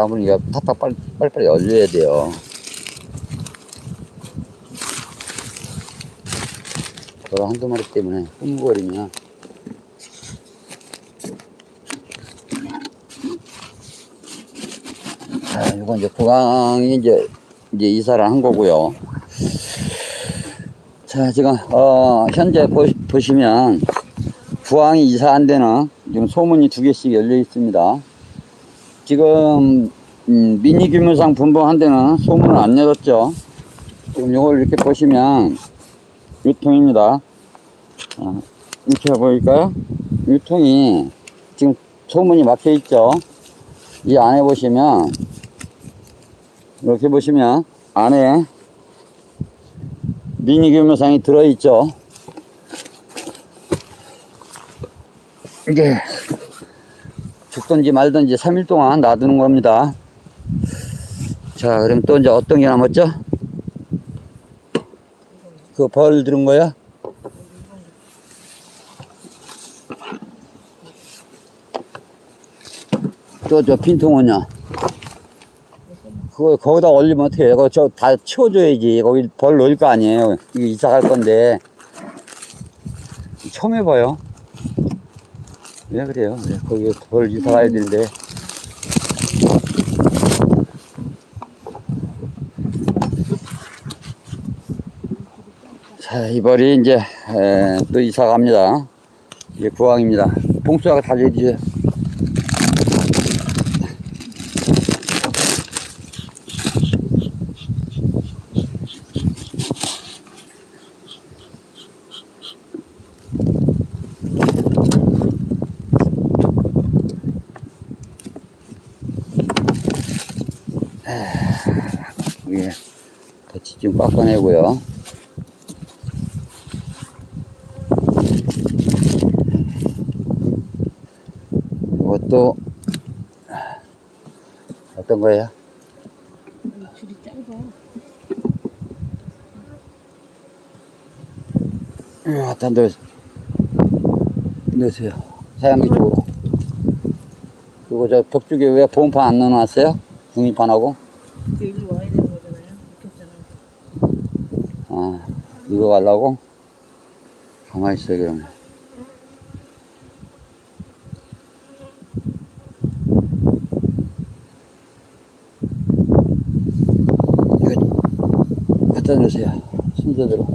[SPEAKER 1] 바람을 이게 탁탁 빨리, 빨리빨리 열려야 돼요. 저 한두 마리 때문에 흥거리면 자, 이건 이제 구강이 이제, 이제 이사를 한 거고요. 자, 지금, 어, 현재 보, 보시면, 부항이 이사한 데는 지금 소문이 두 개씩 열려 있습니다. 지금, 음, 미니 규모상 분봉한 데는 소문을 안 열었죠. 지금 이걸 이렇게 보시면, 유통입니다. 어, 이렇게 보일까요? 유통이 지금 소문이 막혀 있죠. 이 안에 보시면, 이렇게 보시면, 안에 미니 규모상이 들어있죠. 이게 죽든지 말든지 3일 동안 놔두는 겁니다. 자, 그럼 또 이제 어떤 게 남았죠? 그 벌 들은 거야? 또 저 빈통은요? 그거 거기다 올리면 어떻게 해요? 저 다 치워줘야지. 거기 벌 넣을 거 아니에요. 이사 갈 건데. 처음 해봐요. 왜 그래요? 왜 거기 벌 이사 가야 되는데. 자, 이 벌이 이제, 에, 또 이사 갑니다. 이게 구황입니다. 봉수가 달려주세요. 이게 깎아내고요. 이것도 어떤 거예요?
[SPEAKER 2] 줄이 짧아.
[SPEAKER 1] 음, 갖다 넣, 넣으세요. 사양기 쪽으로. 그리고 저 벽쪽에 왜 보온판 안 넣어놨어요? 중립판하고?
[SPEAKER 2] 여기로 와야 되는 거잖아요. 이렇게 했잖아요.
[SPEAKER 1] 아, 이거 가려고? 가만히 있어요, 그러면. 이거 갖다 놓으세요. 순서대로.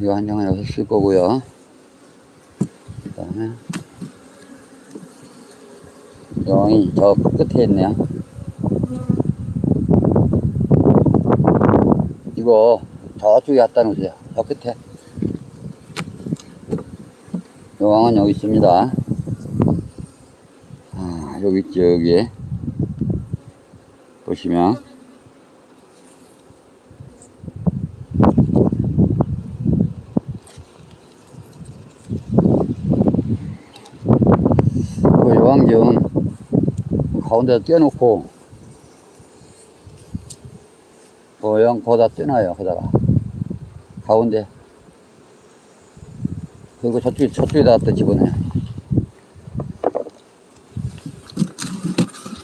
[SPEAKER 1] 이거 한 장은 여기서 쓸 거고요. 그 다음에 영이 저 끝에 있네요. 이거 저쪽에 갖다 놓으세요. 저 끝에. 여왕은 여기 있습니다. 아 여기 있죠 여기. 보시면 그 여왕전 가운데다 떼놓고 모양 거기다 떼놔요 거기다가. 가운데. 그리고 저쪽에 저쪽에다 또 집어넣어요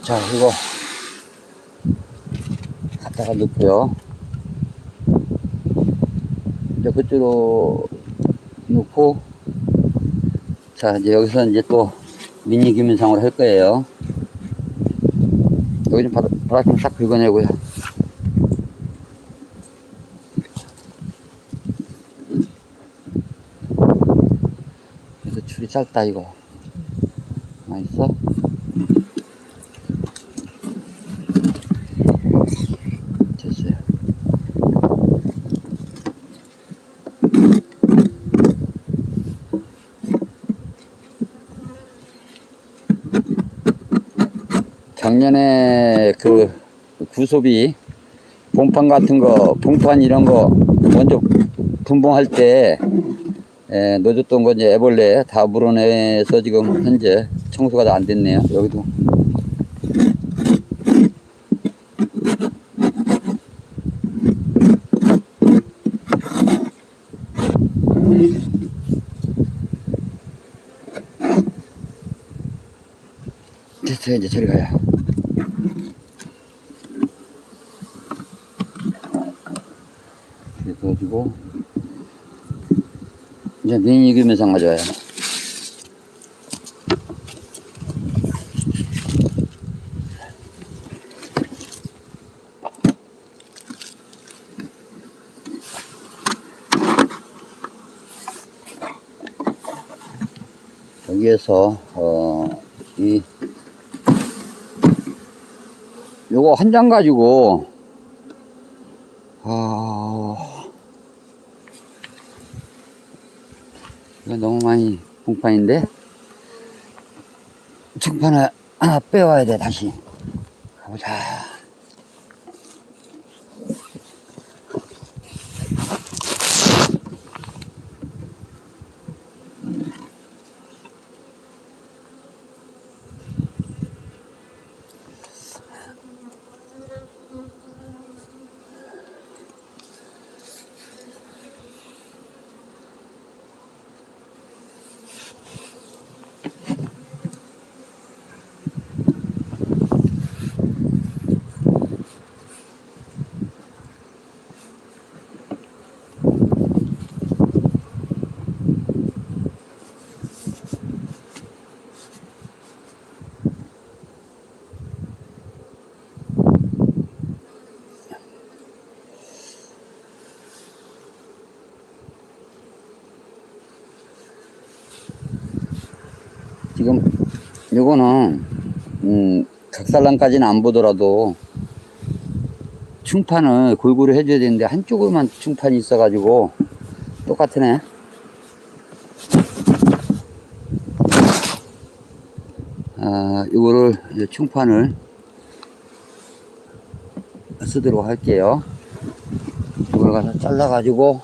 [SPEAKER 1] 자 이거 갖다가 넣고요. 이제 그쪽으로 넣고 자 이제 여기서 이제 또 미니 규민상으로 할 거예요. 여기 좀 바닥, 바닥 좀 싹 긁어내고요. 그래서 줄이 짧다 이거. 맛있어? 됐어요. 작년에 그 구소비 봉판 같은 거 봉판 이런 거 먼저 분봉할 때 에, 넣어줬던 거 이제 애벌레 다 물어내서 지금 현재 청소가 다 안 됐네요 여기도. 됐어요 이제 저리 가요. 넣어주고 이제 미니 규면상 가져와요. 여기에서 어 이 요거 한 장 가지고 아 이거 너무 많이 봉판인데? 중판을 하나 빼와야 돼 다시 가보자 지금 요거는 음 각살랑까지는 안 보더라도 충판을 골고루 해줘야 되는데 한쪽으로만 충판이 있어가지고 똑같으네. 아 이제 충판을 쓰도록 할게요. 이걸 가서 잘라 가지고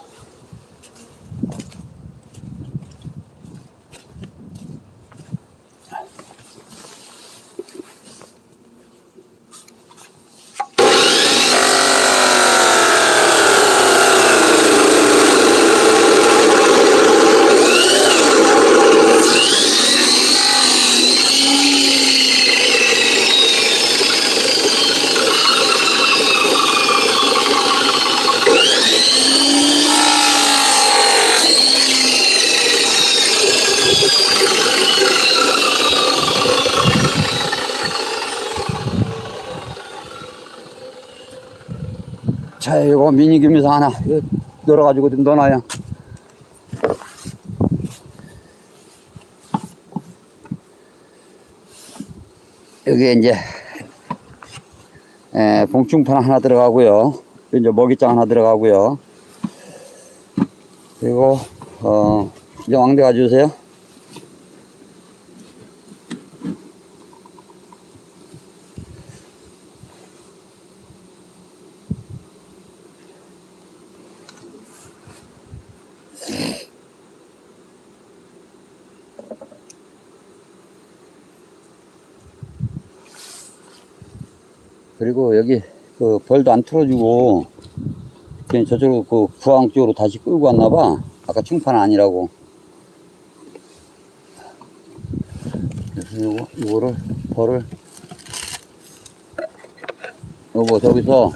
[SPEAKER 1] 자, 이거 미니 규미상 하나 이거 넣어가지고 좀 넣어놔요. 여기에 이제 에, 봉충판 하나 들어가고요. 이제 먹이장 하나 들어가고요. 그리고 어, 이제 왕대 가져오세요. 그리고 여기 그 벌도 안 틀어주고 그냥 저쪽으로 그 부항 쪽으로 다시 끌고 왔나 봐. 아까 충판 아니라고. 그래서 요거, 요거를 벌을 요거 저기서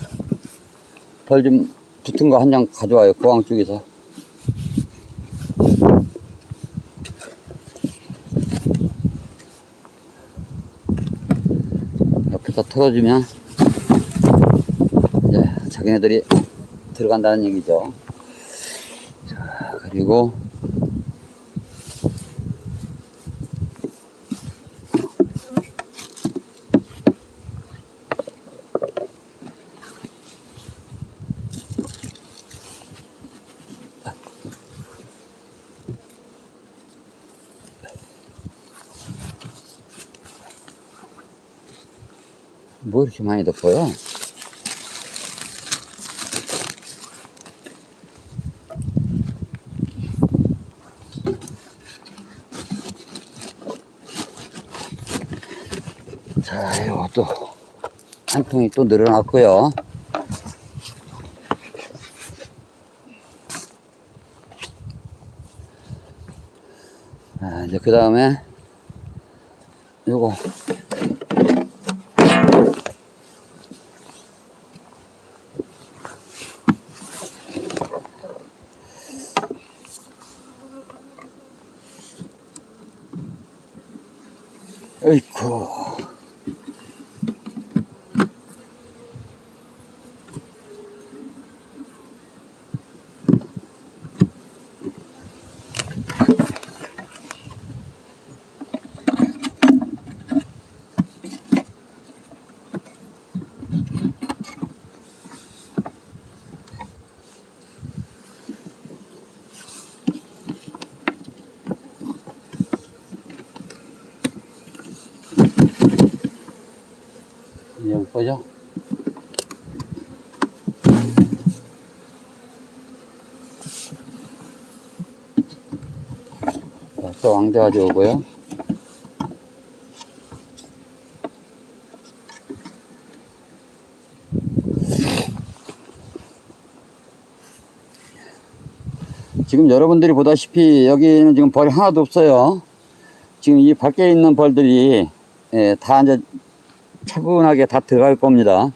[SPEAKER 1] 벌 좀 붙은 거 한 장 가져와요. 부항 쪽에서. 옆에서 털어주면 이제 자기네들이 들어간다는 얘기죠. 자, 그리고 뭐 이렇게 많이 덮어요? 활동이 또 늘어났고요. 아, 이제 그 다음에 가져오고요 지금 여러분들이 보다시피 여기는 지금 벌이 하나도 없어요. 지금 이 밖에 있는 벌들이 예, 다 이제 차분하게 다 들어갈 겁니다.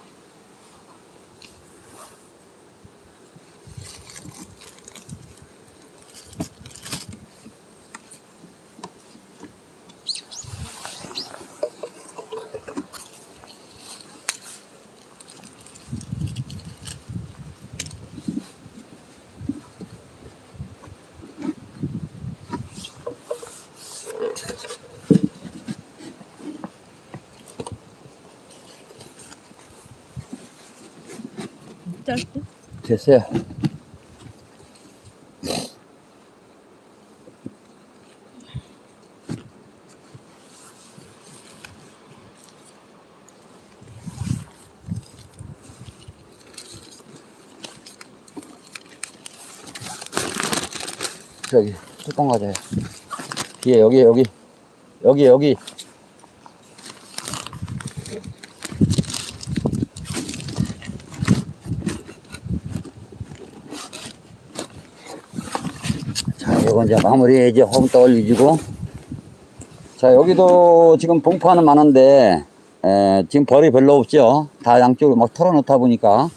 [SPEAKER 1] 됐어요. 저기 뚜껑 가져요. 뒤에 여기 여기 여기 여기 자, 이제 마무리 이제 허금떡 올리고. 자, 여기도 지금 봉파는 많은데, 에, 지금 벌이 별로 없죠. 다 양쪽으로 막 털어놓다 보니까.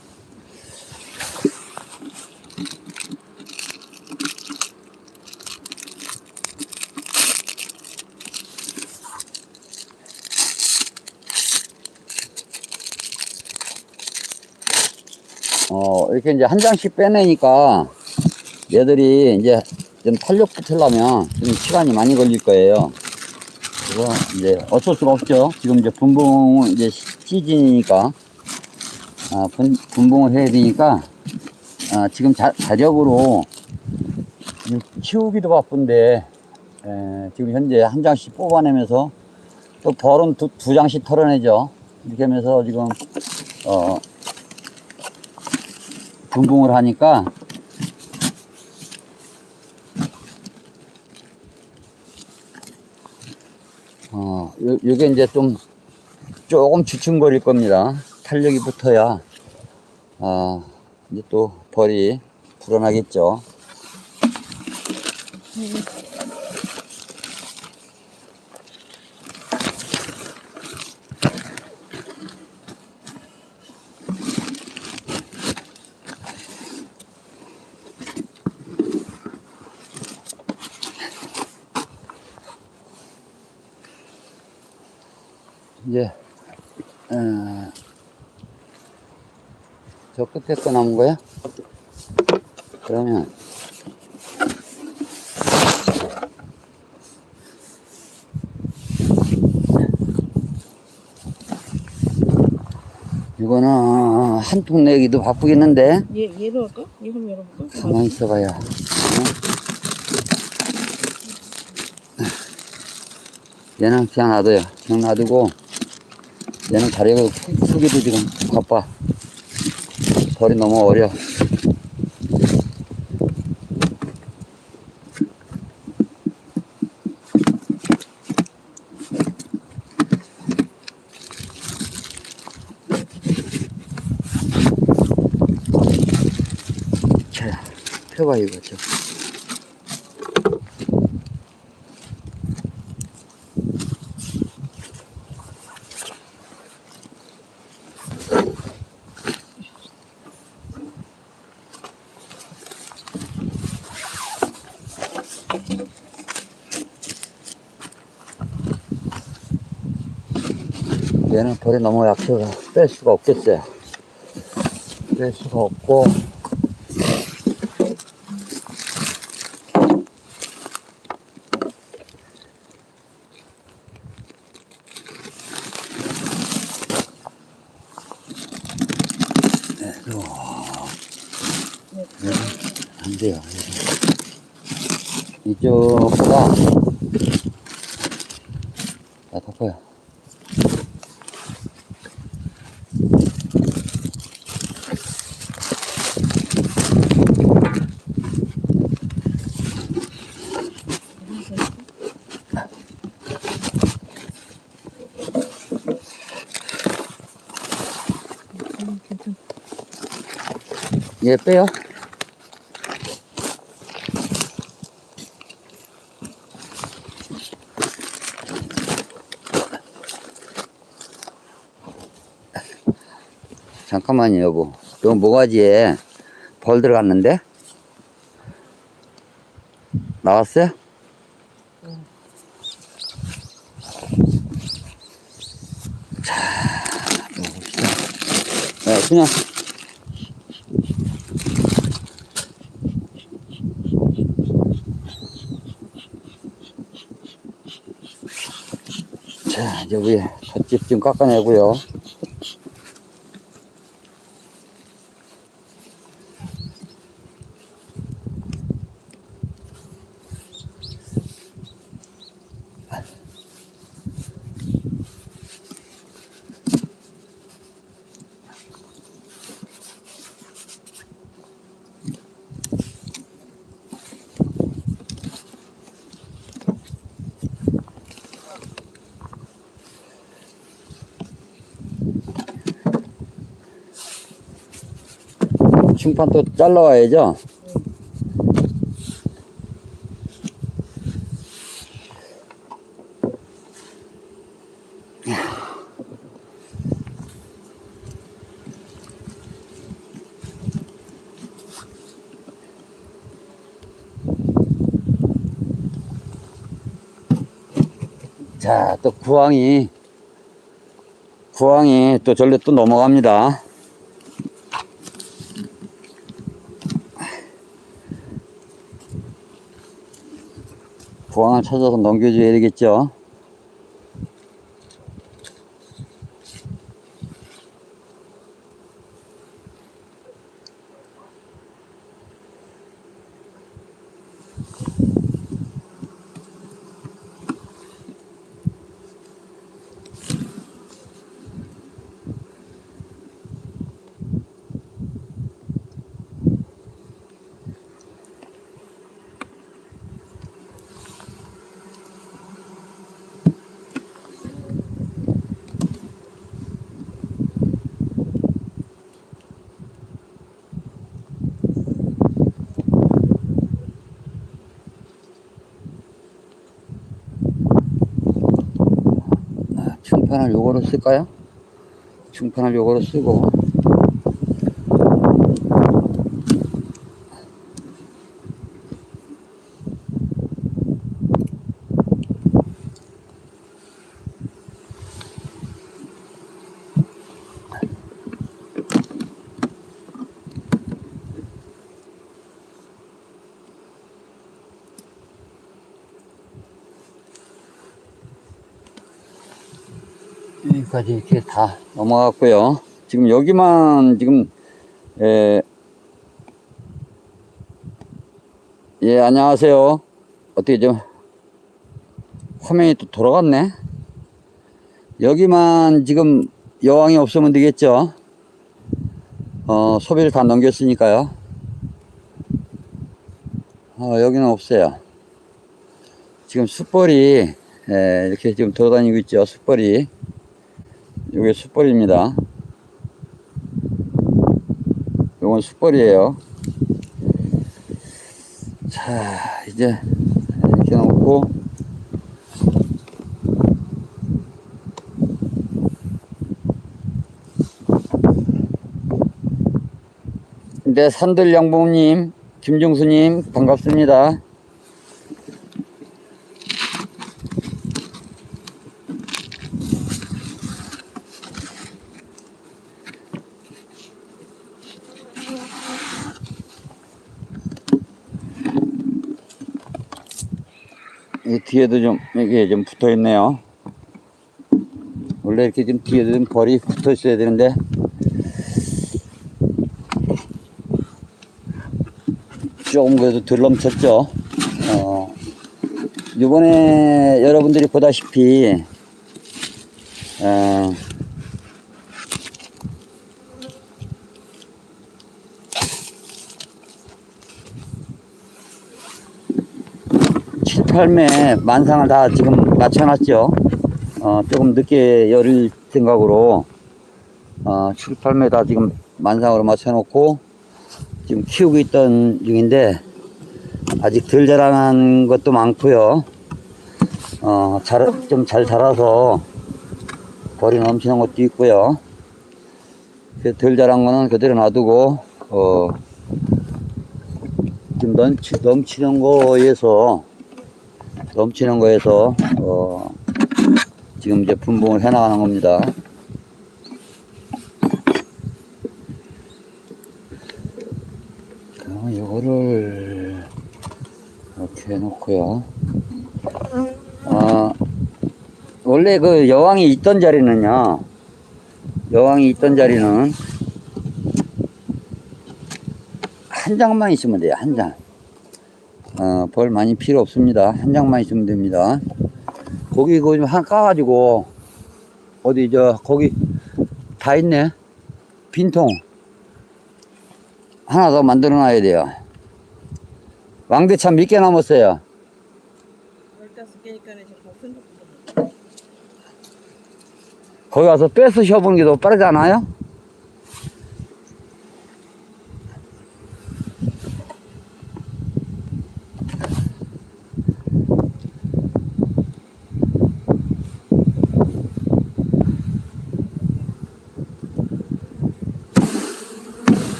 [SPEAKER 1] 어, 이렇게 이제 한 장씩 빼내니까 얘들이 이제 좀 탄력 붙으려면 좀 시간이 많이 걸릴 거예요. 그래서 이제 어쩔 수가 없죠. 지금 이제 분봉 이제 시- 시즌이니까 아, 분, 분봉을 해야 되니까 아, 지금 자, 자력으로 키우기도 바쁜데 에, 지금 현재 한 장씩 뽑아내면서 또 벌은 두, 두 장씩 털어내죠. 이렇게 하면서 지금 어, 분봉을 하니까 어, 요, 요게 이제 좀 조금 주춤거릴 겁니다. 탄력이 붙어야 아, 이제 또 벌이 불어나겠죠. 이제 어, 저 끝에 거 남은 거야? 그러면 이거는 한 통 내기도 바쁘겠는데
[SPEAKER 2] 얘, 얘로 할까? 얘 한번 열어볼까?
[SPEAKER 1] 가만히 있어봐요. 얘는 그냥 놔둬요. 그냥 놔두고 얘는 자리가 크- 크기도 지금 바빠. 벌이 너무 어려. 자, 펴봐 이거 좀. 얘는 벌이 너무 약해서 뺄 수가 없겠어요. 뺄 수가 없고. 네. 여기 안 돼요. 이쪽보다 자, 덮어요. 얘 빼요. 잠깐만요, 여보. 요 모가지에 벌 들어갔는데? 나왔어요? 자, 봅시다. 네, 그냥 자, 이제 위에 덧집 좀 깎아내고요. 중판 또 잘라와야죠. 자, 또 구황이, 구황이 또 절로 또 넘어갑니다. 구황을 찾아서 넘겨줘야 되겠죠. 아, 충판을 요거로 쓸까요? 충판을 요거로 쓰고 여기까지 이렇게 다 넘어갔고요. 지금 여기만 지금 에, 예 안녕하세요. 어떻게 좀 화면이 또 돌아갔네. 여기만 지금 여왕이 없으면 되겠죠. 어 소비를 다 넘겼으니까요. 어 여기는 없어요. 지금 숯벌이 에, 이렇게 지금 돌아다니고 있죠. 숯벌이. 이게 숯벌입니다. 이건 숯벌이에요. 자, 이제 이렇게 놓고 네, 산들 양봉님, 김종수님 반갑습니다. 이 뒤에도 좀 이게 좀 붙어 있네요. 원래 이렇게 좀 뒤에도 좀 벌이 붙어 있어야 되는데 조금 그래도 덜 넘쳤죠. 어, 이번에 여러분들이 보다시피 어, 칠 8매 만상을 다 지금 맞춰놨죠. 어, 조금 늦게 열릴 생각으로 어, 7, 8매 다 지금 만상으로 맞춰놓고 지금 키우고 있던 중인데 아직 덜 자라난 것도 많고요. 어, 잘, 좀잘 자라서 벌이 넘치는 것도 있고요. 그덜 자란 거는 그대로 놔두고, 어, 좀 넘치, 넘치는 거에서, 넘치는 거에서, 어, 지금 이제 분봉을 해 나가는 겁니다. 그럼 이거를 이렇게 해놓고요. 아, 원래 그 여왕이 있던 자리는요, 여왕이 있던 자리는 한 장만 있으면 돼요, 한 장. 어, 벌 많이 필요 없습니다. 한 장만 있으면 됩니다. 거기 그거 좀한 까가지고, 어디, 저, 거기 다 있네. 빈통. 하나 더 만들어 놔야 돼요. 왕대참 몇 개 남았어요?
[SPEAKER 2] 15개니까 지금 큰 거.
[SPEAKER 1] 거기 가서 뺏어 쉬어보는 게 더 빠르지 않아요?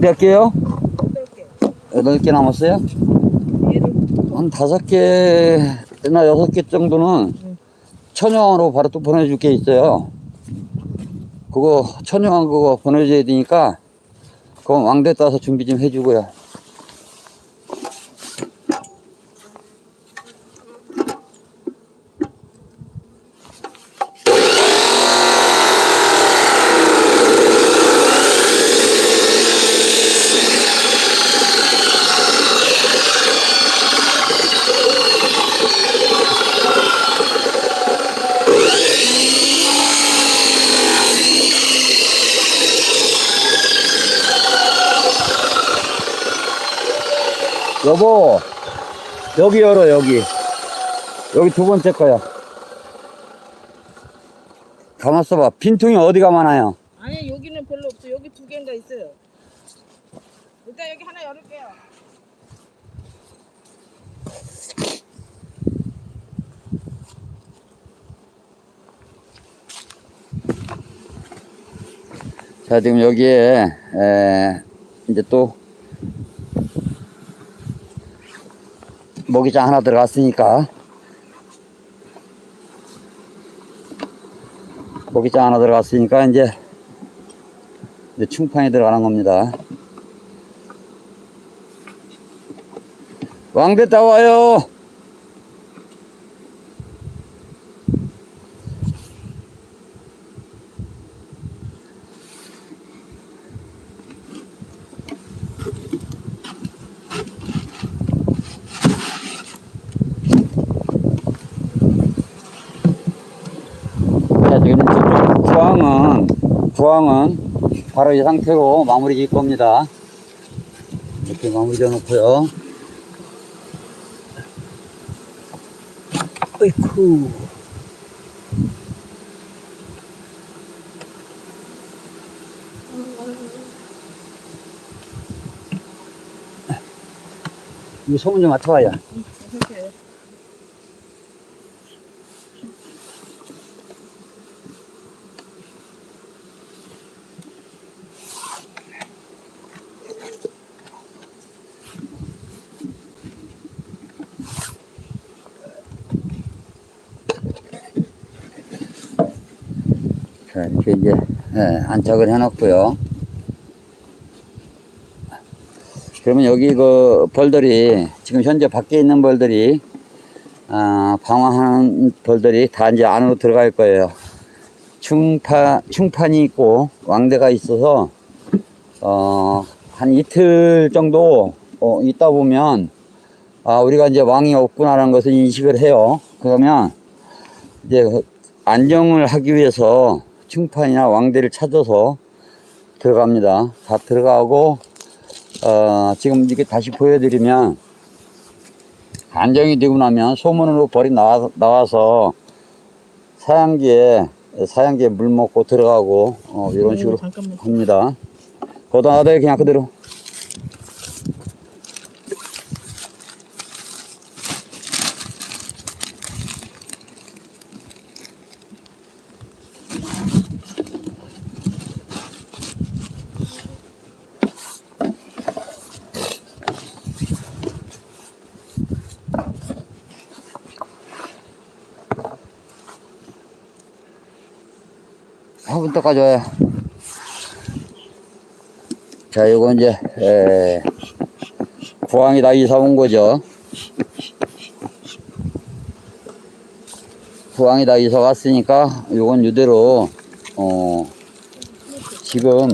[SPEAKER 1] 몇 개요?
[SPEAKER 2] 8개.
[SPEAKER 1] 여덟 개 남았어요? 한 다섯 개나 여섯 개 정도는 천연으로 바로 또 보내줄 게 있어요. 그거 천연 그거 보내줘야 되니까 그건 왕대 따서 준비 좀 해주고요. 여보, 여기 열어, 여기. 여기 두 번째 거야. 가만 있어봐. 빈통이 어디가 많아요?
[SPEAKER 2] 아니 여기는 별로 없어. 여기 두 개인가 있어요. 일단 여기 하나 열을게요.
[SPEAKER 1] 자, 지금 여기에, 에, 이제 또, 모기장 하나 들어갔으니까, 모기장 하나 들어갔으니까, 이제, 이제 충판이 들어가는 겁니다. 왕대 따와요! 자, 지금 저쪽 구황은, 구황은 바로 이 상태로 마무리 질 겁니다. 이렇게 마무리 져 놓고요. 어이쿠. 이 소문 좀 맡아봐요.
[SPEAKER 2] 이렇게
[SPEAKER 1] 이제, 예, 안착을 해놨고요. 그러면 여기 그 벌들이 지금 현재 밖에 있는 벌들이 아, 방황하는 벌들이 다 이제 안으로 들어갈 거예요. 충파 충판이 있고 왕대가 있어서 어, 한 이틀 정도 어, 있다 보면 아, 우리가 이제 왕이 없구나라는 것을 인식을 해요. 그러면 이제 그 안정을 하기 위해서 충판이나 왕대를 찾아서 들어갑니다. 다 들어가고 어, 지금 이렇게 다시 보여드리면 안정이 되고 나면 소문으로 벌이 나와, 나와서 사양기에 사양기에 물 먹고 들어가고 어, 이런 식으로
[SPEAKER 2] 음.
[SPEAKER 1] 합니다. 거기다 놔둬요 그냥 그대로. 화분 닦아줘요. 자, 요거 이제, 에, 구황이 다 이사 온 거죠. 구황이 다 이사 왔으니까, 요건 이대로, 어, 지금,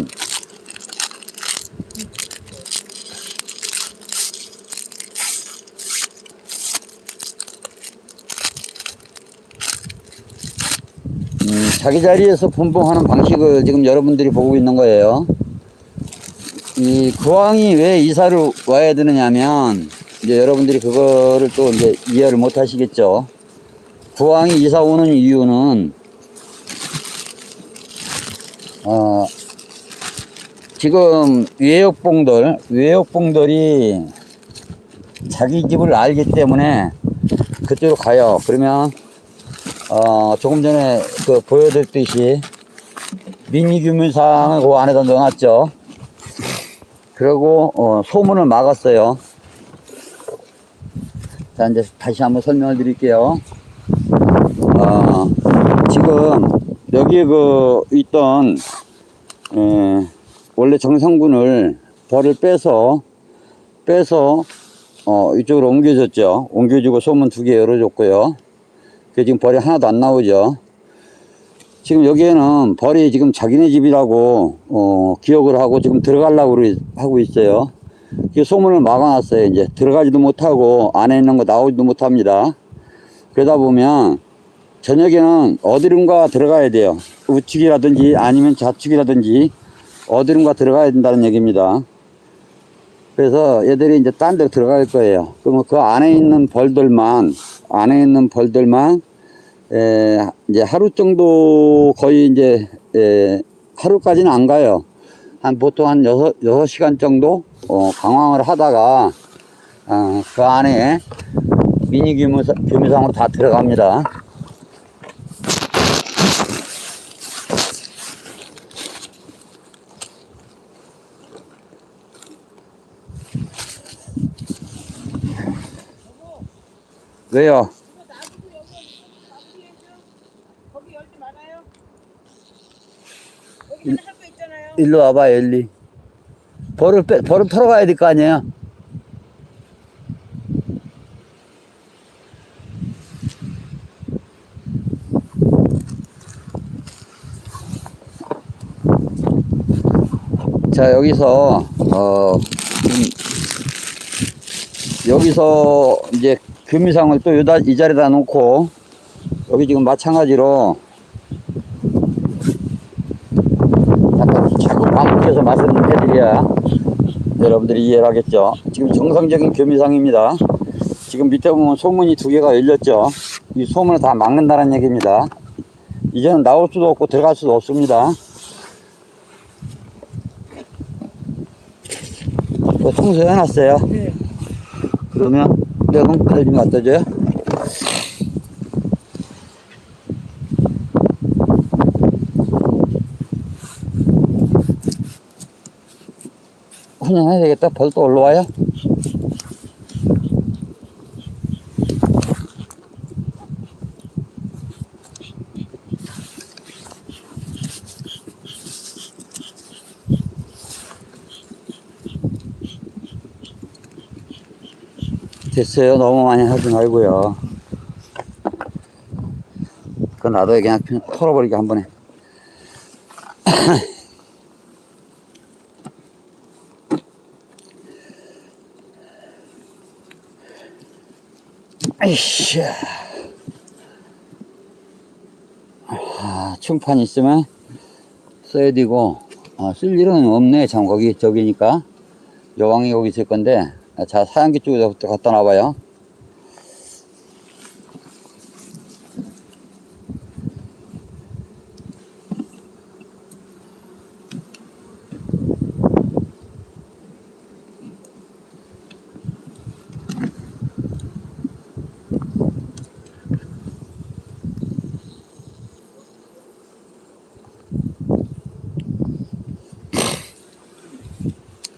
[SPEAKER 1] 자기 자리에서 분봉하는 방식을 지금 여러분들이 보고 있는 거예요. 이 구황이 왜 이사를 와야 되느냐면 이제 여러분들이 그거를 또 이제 이해를 못 하시겠죠. 구황이 이사 오는 이유는 어 지금 외역봉들 외역봉들이 자기 집을 알기 때문에 그쪽으로 가요. 그러면 어 조금 전에 그 보여드렸듯이 미니 규민상을 그 안에다 넣어놨죠. 그리고 어, 소문을 막았어요. 자 이제 다시 한번 설명을 드릴게요. 어, 지금 여기 그 있던 에, 원래 정상군을 벌을 빼서 빼서 어, 이쪽으로 옮겨줬죠. 옮겨주고 소문 두 개 열어줬고요. 그 지금 벌이 하나도 안 나오죠. 지금 여기에는 벌이 지금 자기네 집이라고 어, 기억을 하고 지금 들어가려고 하고 있어요. 그 소문을 막아놨어요. 이제 들어가지도 못하고 안에 있는 거 나오지도 못합니다. 그러다 보면 저녁에는 어디론가 들어가야 돼요. 우측이라든지 아니면 좌측이라든지 어디론가 들어가야 된다는 얘기입니다. 그래서 얘들이 이제 딴데 들어갈 거예요. 그러면 그 안에 있는 벌들만 안에 있는 벌들만 에, 이제 하루 정도 거의 이제 에, 하루까지는 안 가요. 한 보통 한 여섯 시간 정도 어, 방황을 하다가 어, 그 안에 미니 규모상, 규모상으로 다 들어갑니다. 왜요? 일로 와봐, 엘리. 벌을 빼, 벌을 털어 가야 될 거 아니에요? 자, 여기서, 어, 음, 여기서 이제 금이상을 또 여다, 이 자리에다 놓고, 여기 지금 마찬가지로 약간 자꾸 반복해서 말씀을 해드려야 여러분들이 이해를 하겠죠. 지금 정상적인 교미상입니다. 지금 밑에 보면 소문이 두 개가 열렸죠. 이 소문을 다 막는다는 얘기입니다. 이제는 나올 수도 없고 들어갈 수도 없습니다. 뭐 청소해 놨어요.
[SPEAKER 2] 네.
[SPEAKER 1] 그러면 내가 칼좀 갖다 줘요. 그냥 해야 되겠다. 벌써 올라와요. 됐어요. 너무 많이 하지 말고요. 그건 나도 그냥 털어버리게 한 번에. [COUGHS] 아이씨. 아, 충판 있으면 써야 되고, 아, 쓸 일은 없네. 참, 거기, 저기니까. 여왕이 여기 있을 건데, 아, 자, 사양기 쪽에서부터 갖다 놔봐요.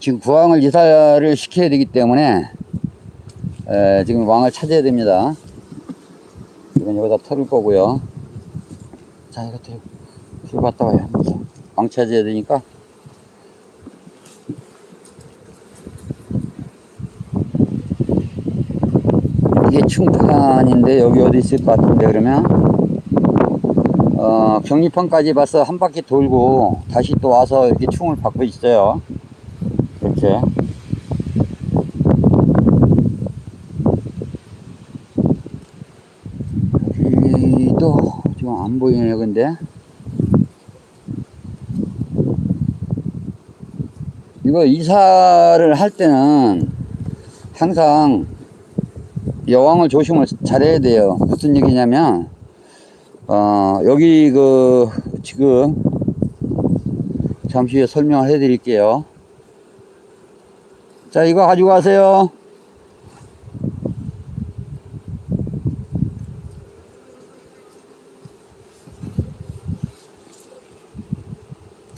[SPEAKER 1] 지금 부항을 이사를 시켜야 되기 때문에 에, 지금 왕을 찾아야 됩니다. 이건 여기다 털을 거고요. 자, 이거 들고, 갔다 와요. 왕 찾아야 되니까. 이게 충판인데 여기 어디 있을 것 같은데 그러면 어, 경리판까지 봐서 한 바퀴 돌고 다시 또 와서 이렇게 충을 받고 있어요. 이렇게. 여기도 좀 안 보이네요 근데. 이거 이사를 할 때는 항상 여왕을 조심을 잘해야 돼요. 무슨 얘기냐면 어 여기 그 지금 잠시 후에 설명을 해 드릴게요 자, 이거 가지고 가세요.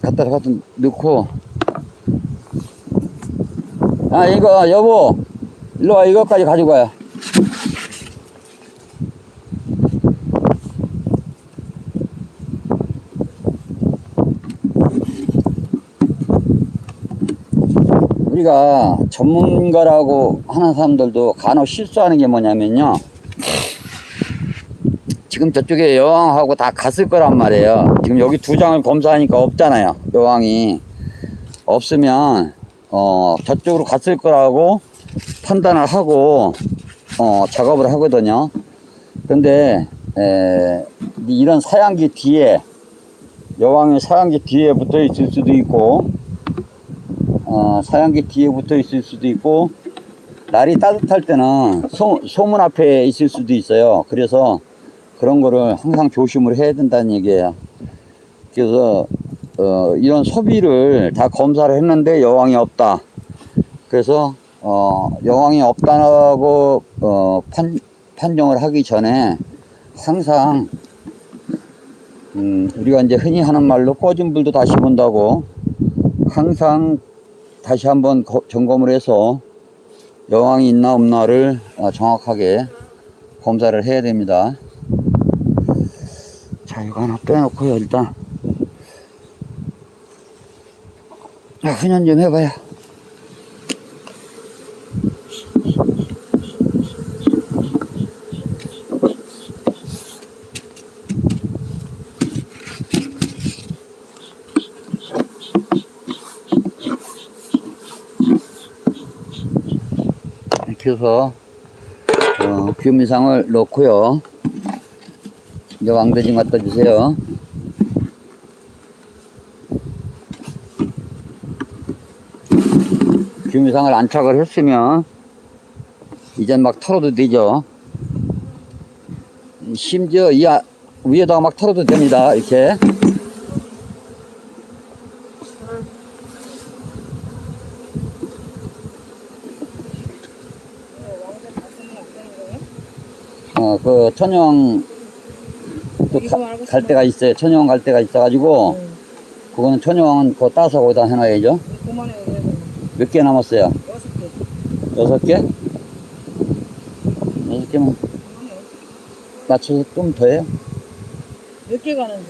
[SPEAKER 1] 갖다 갖다 넣고. 아, 이거, 여보. 일로 와, 이거까지 가지고 가요. 우리가 전문가라고 하는 사람들도 간혹 실수하는 게 뭐냐면요. 지금 저쪽에 여왕하고 다 갔을 거란 말이에요. 지금 여기 두 장을 검사하니까 없잖아요. 여왕이. 없으면, 어, 저쪽으로 갔을 거라고 판단을 하고, 어, 작업을 하거든요. 근데, 에, 이런 사양기 뒤에, 여왕이 사양기 뒤에 붙어 있을 수도 있고, 어, 사양기 뒤에 붙어 있을 수도 있고 날이 따뜻할 때는 소, 소문 앞에 있을 수도 있어요. 그래서 그런 거를 항상 조심을 해야 된다는 얘기예요. 그래서 어, 이런 소비를 다 검사를 했는데 여왕이 없다. 그래서 어, 여왕이 없다고 어, 판, 판정을 하기 전에 항상 음, 우리가 이제 흔히 하는 말로 꺼진 불도 다시 본다고 항상 다시 한번 거- 점검을 해서 여왕이 있나 없나를 어, 정확하게 검사를 해야 됩니다. 자, 이거 하나 빼놓고요, 일단. 자, 훈연 좀 해봐요. 해서 어, 규미상을 넣고요. 이제 왕대진 갖다 주세요. 규미상을 안착을 했으면 이젠 막 털어도 되죠. 심지어 이 아- 위에다가 막 털어도 됩니다. 이렇게. 어, 그 천영 또
[SPEAKER 2] 이거
[SPEAKER 1] 가-
[SPEAKER 2] 말고
[SPEAKER 1] 갈 데가 있어요. 천영 갈 데가 있어가지고 그거는 천영은 그거 따서 거기다 해놔야죠. 몇 개 남았어요?
[SPEAKER 2] 여섯 개.
[SPEAKER 1] 여섯 개? 여섯 개면 맞춰서 좀 더 해요.
[SPEAKER 2] 몇 개 가는데?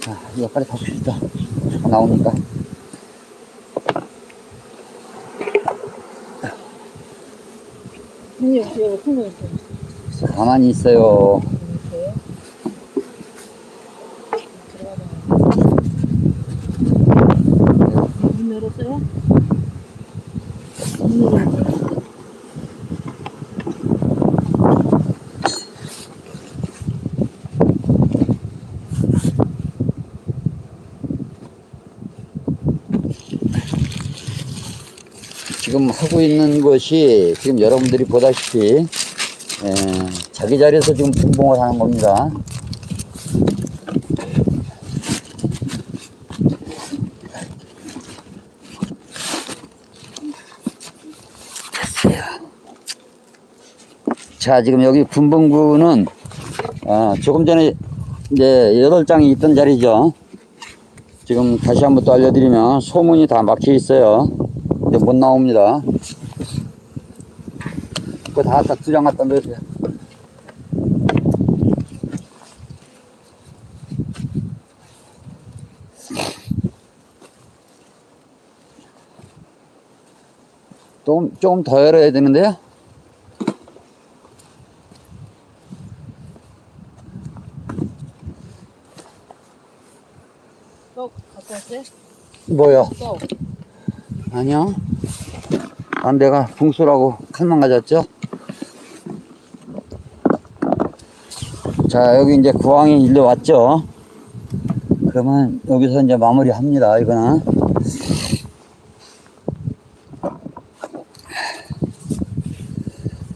[SPEAKER 1] 자, 이거 빨리 다 봅시다. [LAUGHS] 나오니까.
[SPEAKER 2] 손이 없어요.
[SPEAKER 1] 가만히 있어요.
[SPEAKER 2] 문 열었어요?
[SPEAKER 1] 지금 하고 있는 것이 지금 여러분들이 보다시피 에, 자기 자리에서 지금 분봉을 하는 겁니다. 자, 지금 여기 분봉구는 아, 조금 전에 이제 여덟 장이 있던 자리죠. 지금 다시 한번 또 알려드리면 소문이 다 막혀 있어요. 이제 못 나옵니다. 그거 다 갖다 두장 갖다 넣으세요. 좀, 조금 더 열어야 되는데요?
[SPEAKER 2] 떡 갖고 왔어요?
[SPEAKER 1] 뭐요?
[SPEAKER 2] 떡.
[SPEAKER 1] 아니요. 안 내가 붕수라고 칼만 가졌죠? 자, 여기 이제 구황이 일로 왔죠? 그러면 여기서 이제 마무리 합니다, 이거는.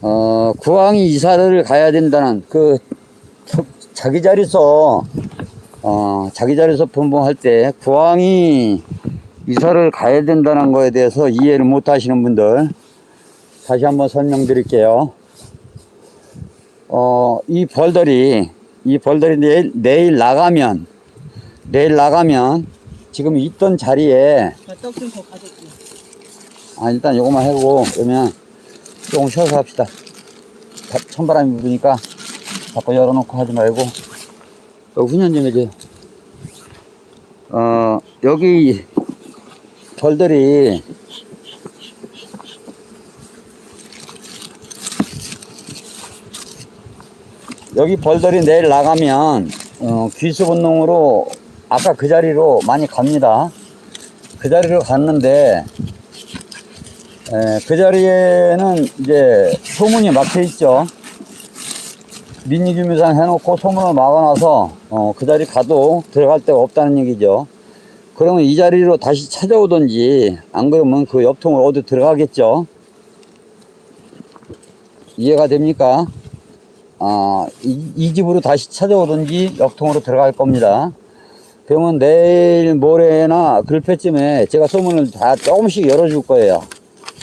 [SPEAKER 1] 어, 구황이 이사를 가야 된다는 그, 자기 자리에서, 어, 자기 자리에서 분봉할 때 구황이 이사를 가야 된다는 거에 대해서 이해를 못 하시는 분들 다시 한번 설명드릴게요. 어, 이 벌들이 이 벌들이 내일, 내일 나가면 내일 나가면 지금 있던 자리에
[SPEAKER 2] 떡좀 더 가져올게.
[SPEAKER 1] 아 일단 요거만 해보고 그러면 조금 쉬어서 합시다. 다- 찬바람이 부니까 자꾸 열어놓고 하지 말고 여기 훈연 좀 해줘요. 어 여기 벌들이 여기 벌들이 내일 나가면 어, 귀수 본능으로 아까 그 자리로 많이 갑니다. 그 자리로 갔는데 에, 그 자리에는 이제 소문이 막혀 있죠. 민니규미상 해놓고 소문을 막아놔서 어, 그 자리 가도 들어갈 데가 없다는 얘기죠. 그러면 이 자리로 다시 찾아오든지 안 그러면 그 옆통을 어디 들어가겠죠. 이해가 됩니까? 아, 이, 이 집으로 다시 찾아오든지 옆통으로 들어갈 겁니다. 그러면 내일 모레나 글패쯤에 제가 소문을 다 조금씩 열어줄 거예요.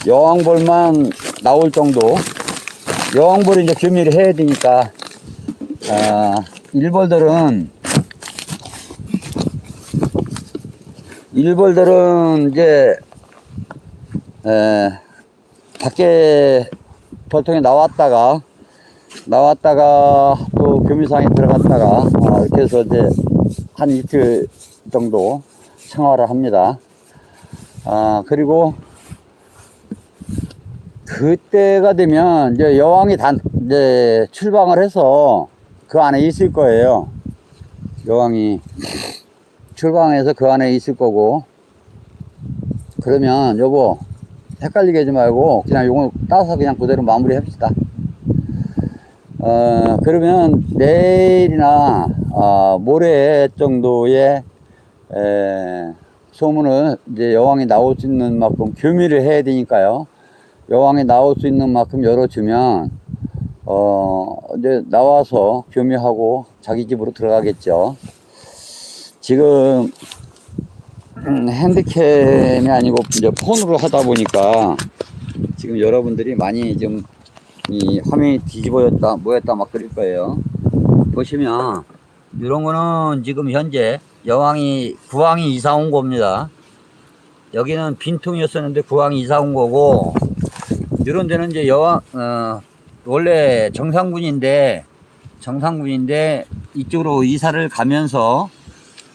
[SPEAKER 1] 여왕벌만 나올 정도. 여왕벌이 이제 규미를 해야 되니까, 아, 일벌들은, 일벌들은 이제, 에, 밖에 벌통에 나왔다가, 나왔다가 또 교미상에 들어갔다가, 아, 이렇게 해서 이제 한 이틀 정도 생활을 합니다. 아, 그리고 그때가 되면 이제 여왕이 단, 이제 출방을 해서 그 안에 있을 거예요. 여왕이 출방해서 그 안에 있을 거고. 그러면 여보, 헷갈리게 하지 말고 그냥 요거 따서 그냥 그대로 마무리 합시다. 어, 그러면 내일이나 어, 모레 정도의 에, 소문을 이제 여왕이 나올 수 있는 만큼 교미를 해야 되니까요. 여왕이 나올 수 있는 만큼 열어주면 어, 이제 나와서 교미하고 자기 집으로 들어가겠죠. 지금 음, 핸드캠이 아니고 이제 폰으로 하다 보니까 지금 여러분들이 많이 좀 이 화면이 뒤집어졌다 뭐였다 막 그럴 거예요. 보시면 이런 거는 지금 현재 여왕이 구왕이 이사 온 겁니다. 여기는 빈통이었었는데 구왕이 이사 온 거고 이런 데는 이제 여왕 어, 원래 정상군인데 정상군인데 이쪽으로 이사를 가면서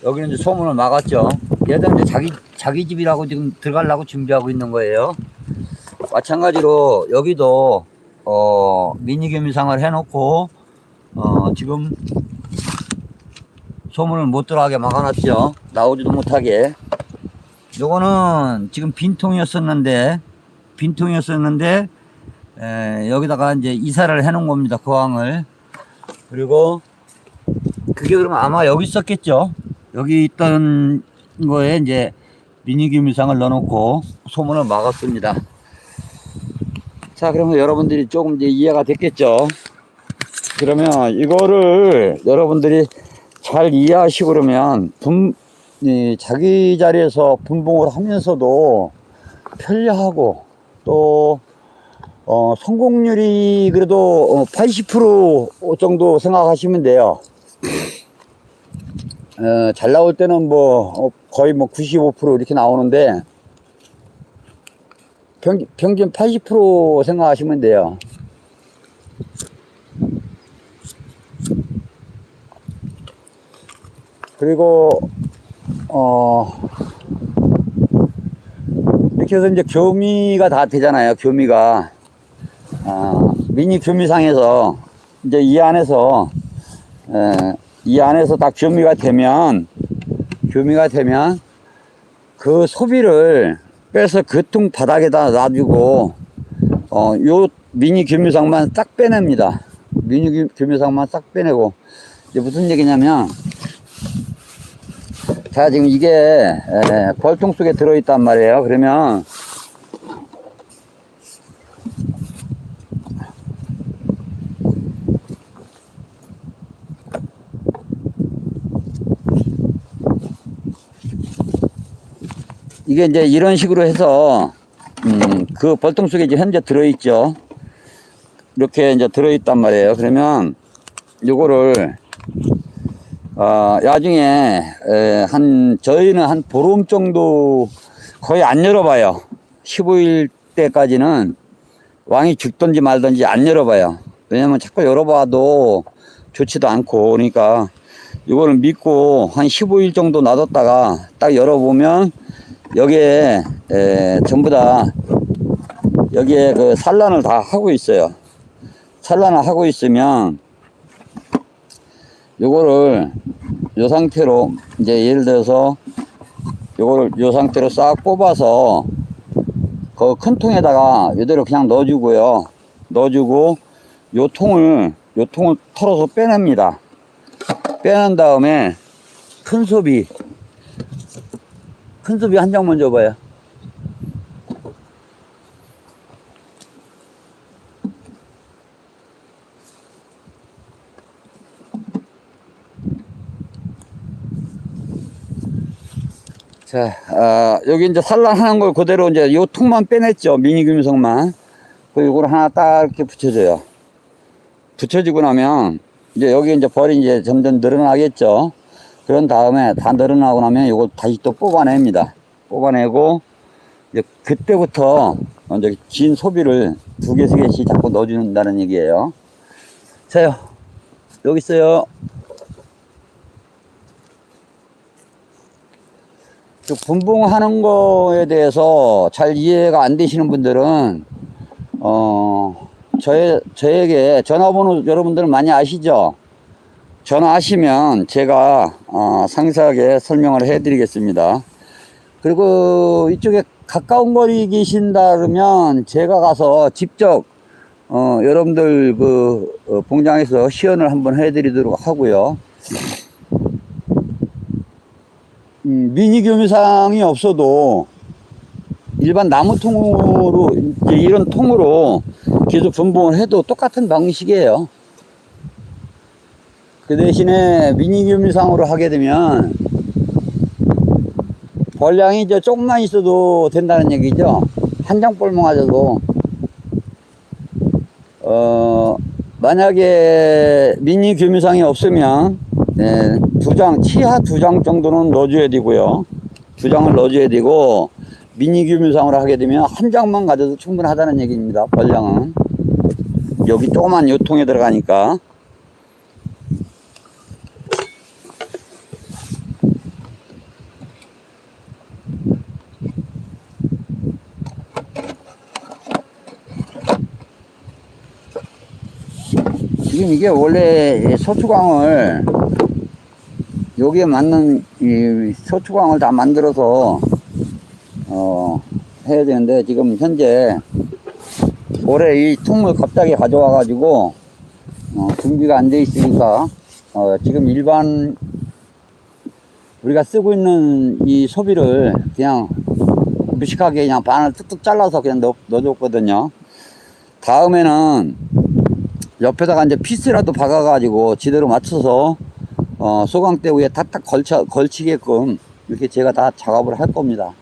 [SPEAKER 1] 여기는 이제 소문을 막았죠. 얘들은 이제 자기 자기 집이라고 지금 들어가려고 준비하고 있는 거예요. 마찬가지로 여기도 어, 미니겸이상을 해놓고, 어, 지금 소문을 못 들어가게 막아놨죠. 나오지도 못하게. 요거는 지금 빈통이었었는데, 빈통이었었는데, 에, 여기다가 이제 이사를 해놓은 겁니다. 거항을. 그리고, 그게 그러면 아마 여기 있었겠죠. 여기 있던 거에 이제 미니규미상을 넣어놓고 소문을 막았습니다. 자, 그러면 여러분들이 조금 이제 이해가 됐겠죠. 그러면 이거를 여러분들이 잘 이해하시고 그러면 분, 이 자기 자리에서 분봉을 하면서도 편리하고 또 어, 성공률이 그래도 80% 정도 생각하시면 돼요. 어, 잘 나올 때는 뭐 어, 거의 뭐 95% 이렇게 나오는데 평, 평균 80% 생각하시면 돼요. 그리고 어 이렇게 해서 이제 교미가 다 되잖아요. 교미가 아, 미니 교미상에서 이제 이 안에서 에, 이 안에서 다 교미가 되면 교미가 되면 그 소비를 빼서 그 통 바닥에다 놔두고 어, 요 미니 교미상만 싹 빼냅니다. 미니 교- 교미상만 싹 빼내고 이제 무슨 얘기냐면 자 지금 이게 에, 벌통 속에 들어있단 말이에요. 그러면 이게 이제 이런 식으로 해서 음, 그 벌통 속에 이제 현재 들어있죠. 이렇게 이제 들어있단 말이에요. 그러면 요거를 어, 나중에 에, 한 저희는 한 보름 정도 거의 안 열어봐요. 15일 때까지는 왕이 죽든지 말든지 안 열어봐요. 왜냐면 자꾸 열어봐도 좋지도 않고 그러니까 이거를 믿고 한 15일 정도 놔뒀다가 딱 열어보면 여기에 에, 전부 다 여기에 그 산란을 다 하고 있어요. 산란을 하고 있으면 요거를 요 상태로 이제 예를 들어서 요거를 요 상태로 싹 뽑아서 그 큰 통에다가 이대로 그냥 넣어주고요. 넣어주고 요 통을 요 통을 털어서 빼냅니다. 빼낸 다음에 큰 소비 큰 소비 한 장만 줘봐요. 자, 아, 여기 이제 산란하는 걸 그대로 이제 요 통만 빼냈죠. 미니 금성만. 그리고 이걸 하나 딱 이렇게 붙여줘요. 붙여지고 나면 이제 여기 이제 벌이 이제 점점 늘어나겠죠. 그런 다음에 다 늘어나고 나면 이걸 다시 또 뽑아냅니다. 뽑아내고 이제 그때부터 이제 긴 소비를 두 개, 세 개씩 자꾸 넣어준다는 얘기예요. 자요. 여기 있어요. 그 분봉하는 거에 대해서 잘 이해가 안 되시는 분들은 어 저의 저에게 전화번호 여러분들은 많이 아시죠? 전화하시면 제가 어, 상세하게 설명을 해 드리겠습니다. 그리고 이쪽에 가까운 거리 계신다 그러면 제가 가서 직접 어, 여러분들 그 어, 봉장에서 시연을 한번 해 드리도록 하고요. 음, 미니 교미상이 없어도 일반 나무 통으로 이런 통으로 계속 분봉을 해도 똑같은 방식이에요. 그 대신에 미니 교미상으로 하게 되면 벌량이 이제 조금만 있어도 된다는 얘기죠. 한장 볼만 가져도 어 만약에 미니 교미상이 없으면 네, 두 장, 치하 두 장 정도는 넣어줘야 되고요. 두 장을 넣어줘야 되고, 미니 규모상으로 하게 되면 한 장만 가져도 충분하다는 얘기입니다. 벌량은. 여기 조그만 요 통에 들어가니까. 이게 원래 이 소추광을 여기에 맞는 이 소추광을 다 만들어서 어 해야 되는데 지금 현재 올해 이 통을 갑자기 가져와 가지고 어, 준비가 안 돼 있으니까 어, 지금 일반 우리가 쓰고 있는 이 소비를 그냥 무식하게 그냥 반을 뚝뚝 잘라서 그냥 넣, 넣어줬거든요. 다음에는 옆에다가 이제 피스라도 박아가지고 지대로 맞춰서 어, 소강대 위에 탁탁 걸쳐, 걸치게끔 이렇게 제가 다 작업을 할 겁니다.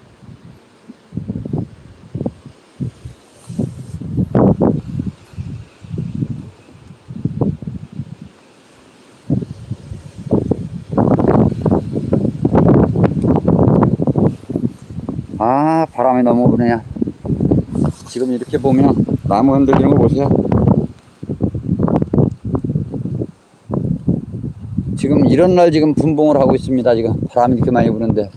[SPEAKER 1] 아 바람이 너무 부네요 지금 이렇게 보면 나무 흔들리는 거 보세요 지금 이런 날 지금 분봉을 하고 있습니다 지금. 바람이 이렇게 많이 부는데.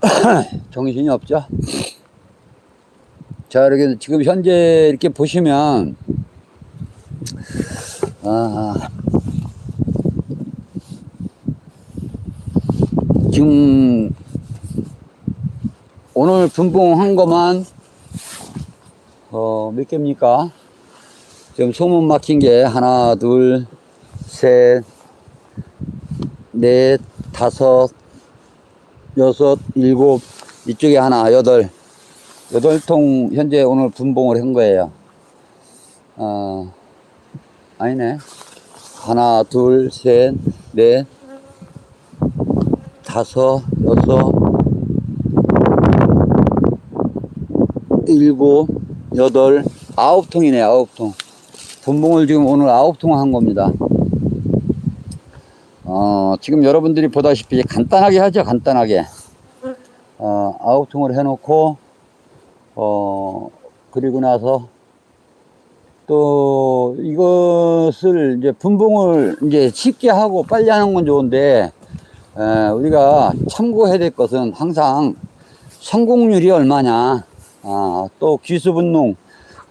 [SPEAKER 1] [CLEARS THROAT] 정신이 없죠? 자 이렇게 지금 현재 이렇게 보시면 아 지금 오늘 분봉한 것만 어, 몇 개입니까? 지금 소문 막힌 게 하나, 둘, 셋, 넷, 다섯, 여섯, 일곱, 이쪽에 하나, 여덟, 여덟 통 현재 오늘 분봉을 한 거예요. 어, 아니네. 하나, 둘, 셋, 넷, 다섯, 여섯, 일곱, 여덟, 아홉 통이네, 아홉 통. 분봉을 지금 오늘 아홉 통 한 겁니다. 어, 지금 여러분들이 보다시피 간단하게 하죠, 간단하게. 어, 아홉 통을 해놓고, 어, 그리고 나서 또 이것을 이제 분봉을 이제 쉽게 하고 빨리 하는 건 좋은데, 에, 우리가 참고해야 될 것은 항상 성공률이 얼마냐. 아, 또 귀수분농,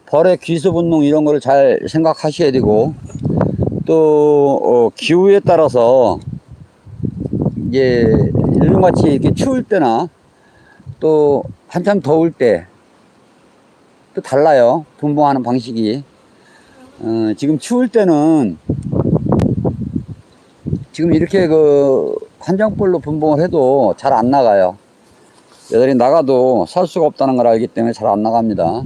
[SPEAKER 1] 벌의 귀수분농 이런 거를 잘 생각하셔야 되고, 또, 어, 기후에 따라서, 이게, 요즘같이 이렇게 추울 때나, 또, 한참 더울 때, 또 달라요. 분봉하는 방식이. 어, 지금 추울 때는, 지금 이렇게 그, 한정벌로 분봉을 해도 잘 안 나가요. 여덟이 나가도 살 수가 없다는 걸 알기 때문에 잘 안 나갑니다.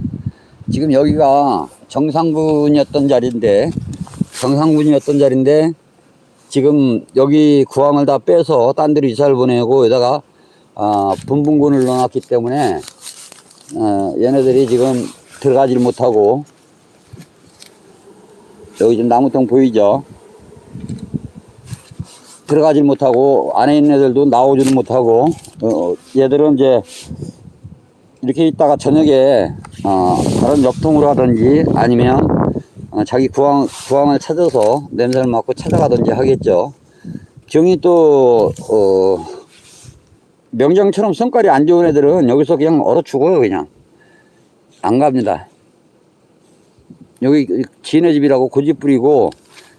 [SPEAKER 1] 지금 여기가 정상군이었던 자리인데, 정상군이었던 자리인데, 지금 여기 구황을 다 빼서 딴 데로 이사를 보내고 여기다가 아, 분분군을 넣어놨기 때문에 어, 얘네들이 지금 들어가질 못하고 여기 지금 나무통 보이죠? 들어가질 못하고 안에 있는 애들도 나오지도 못하고 어, 얘들은 이제 이렇게 있다가 저녁에 어, 다른 옆통으로 하든지 아니면 어, 자기 구황, 구황을 찾아서 냄새를 맡고 찾아가든지 하겠죠. 경이 또 어, 명장처럼 성깔이 안 좋은 애들은 여기서 그냥 얼어 죽어요 그냥 안 갑니다. 여기 지네 집이라고 고집 부리고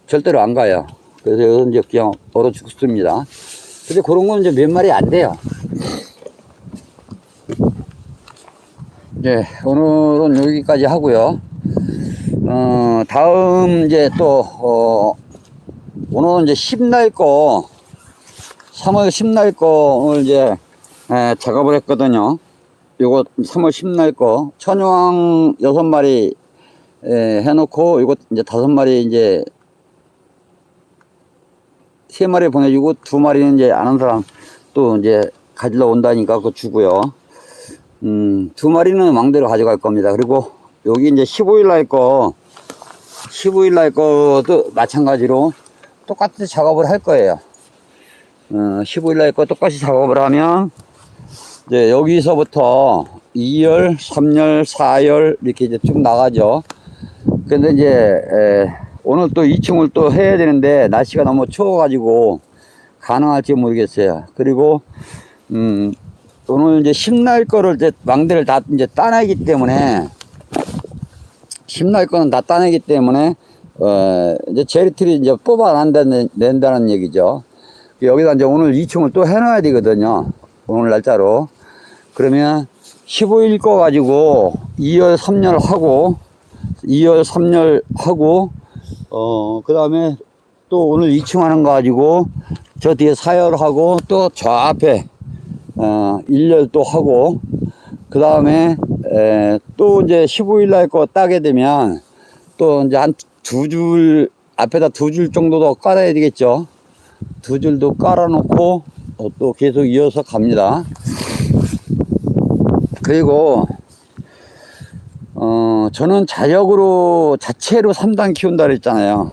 [SPEAKER 1] 절대로 안 가요. 그래서 여기서 이제 그냥 얼어 죽습니다. 근데 그런 건 이제 몇 마리 안 돼요. 네, 오늘은 여기까지 하고요. 어, 다음 이제 또, 어, 오늘은 이제 10날 거, 3월 10날 거 오늘 이제 에, 작업을 했거든요. 요거 3월 10날 거, 천왕 6마리 에, 해놓고, 이거 이제 5마리 이제 세 마리 보내주고 두 마리는 이제 아는 사람 또 이제 가지러 온다니까 그거 주고요. 음, 두 마리는 왕대로 가져갈 겁니다. 그리고 여기 이제 15일 날 거, 15일 날 거도 마찬가지로 똑같이 작업을 할 거예요. 어, 15일 날 거 똑같이 작업을 하면 이제 여기서부터 2열, 3열, 4열 이렇게 이제 쭉 나가죠. 근데 이제 에, 오늘 또 2층을 또 해야 되는데 날씨가 너무 추워가지고 가능할지 모르겠어요. 그리고 음, 오늘 이제 심날 거를 이제 망대를 다 이제 따내기 때문에 심날 거는 다 따내기 때문에 어, 이제 제리틀이 이제 뽑아낸다는, 낸다는 얘기죠. 여기다 이제 오늘 2층을 또 해놔야 되거든요. 오늘 날짜로. 그러면 15일 거 가지고 2열, 3열 하고, 2열, 3열 하고, 어, 그 다음에 또 오늘 2층 하는 거 가지고 저 뒤에 4열 하고 또 저 앞에, 어, 1열 또 하고, 그 다음에, 또 이제 15일 날 거 따게 되면 또 이제 한 두 줄, 앞에다 두 줄 정도 더 깔아야 되겠죠. 두 줄도 깔아놓고 어, 또 계속 이어서 갑니다. 그리고 어 저는 자력으로 자체로 3단 키운다 그랬잖아요.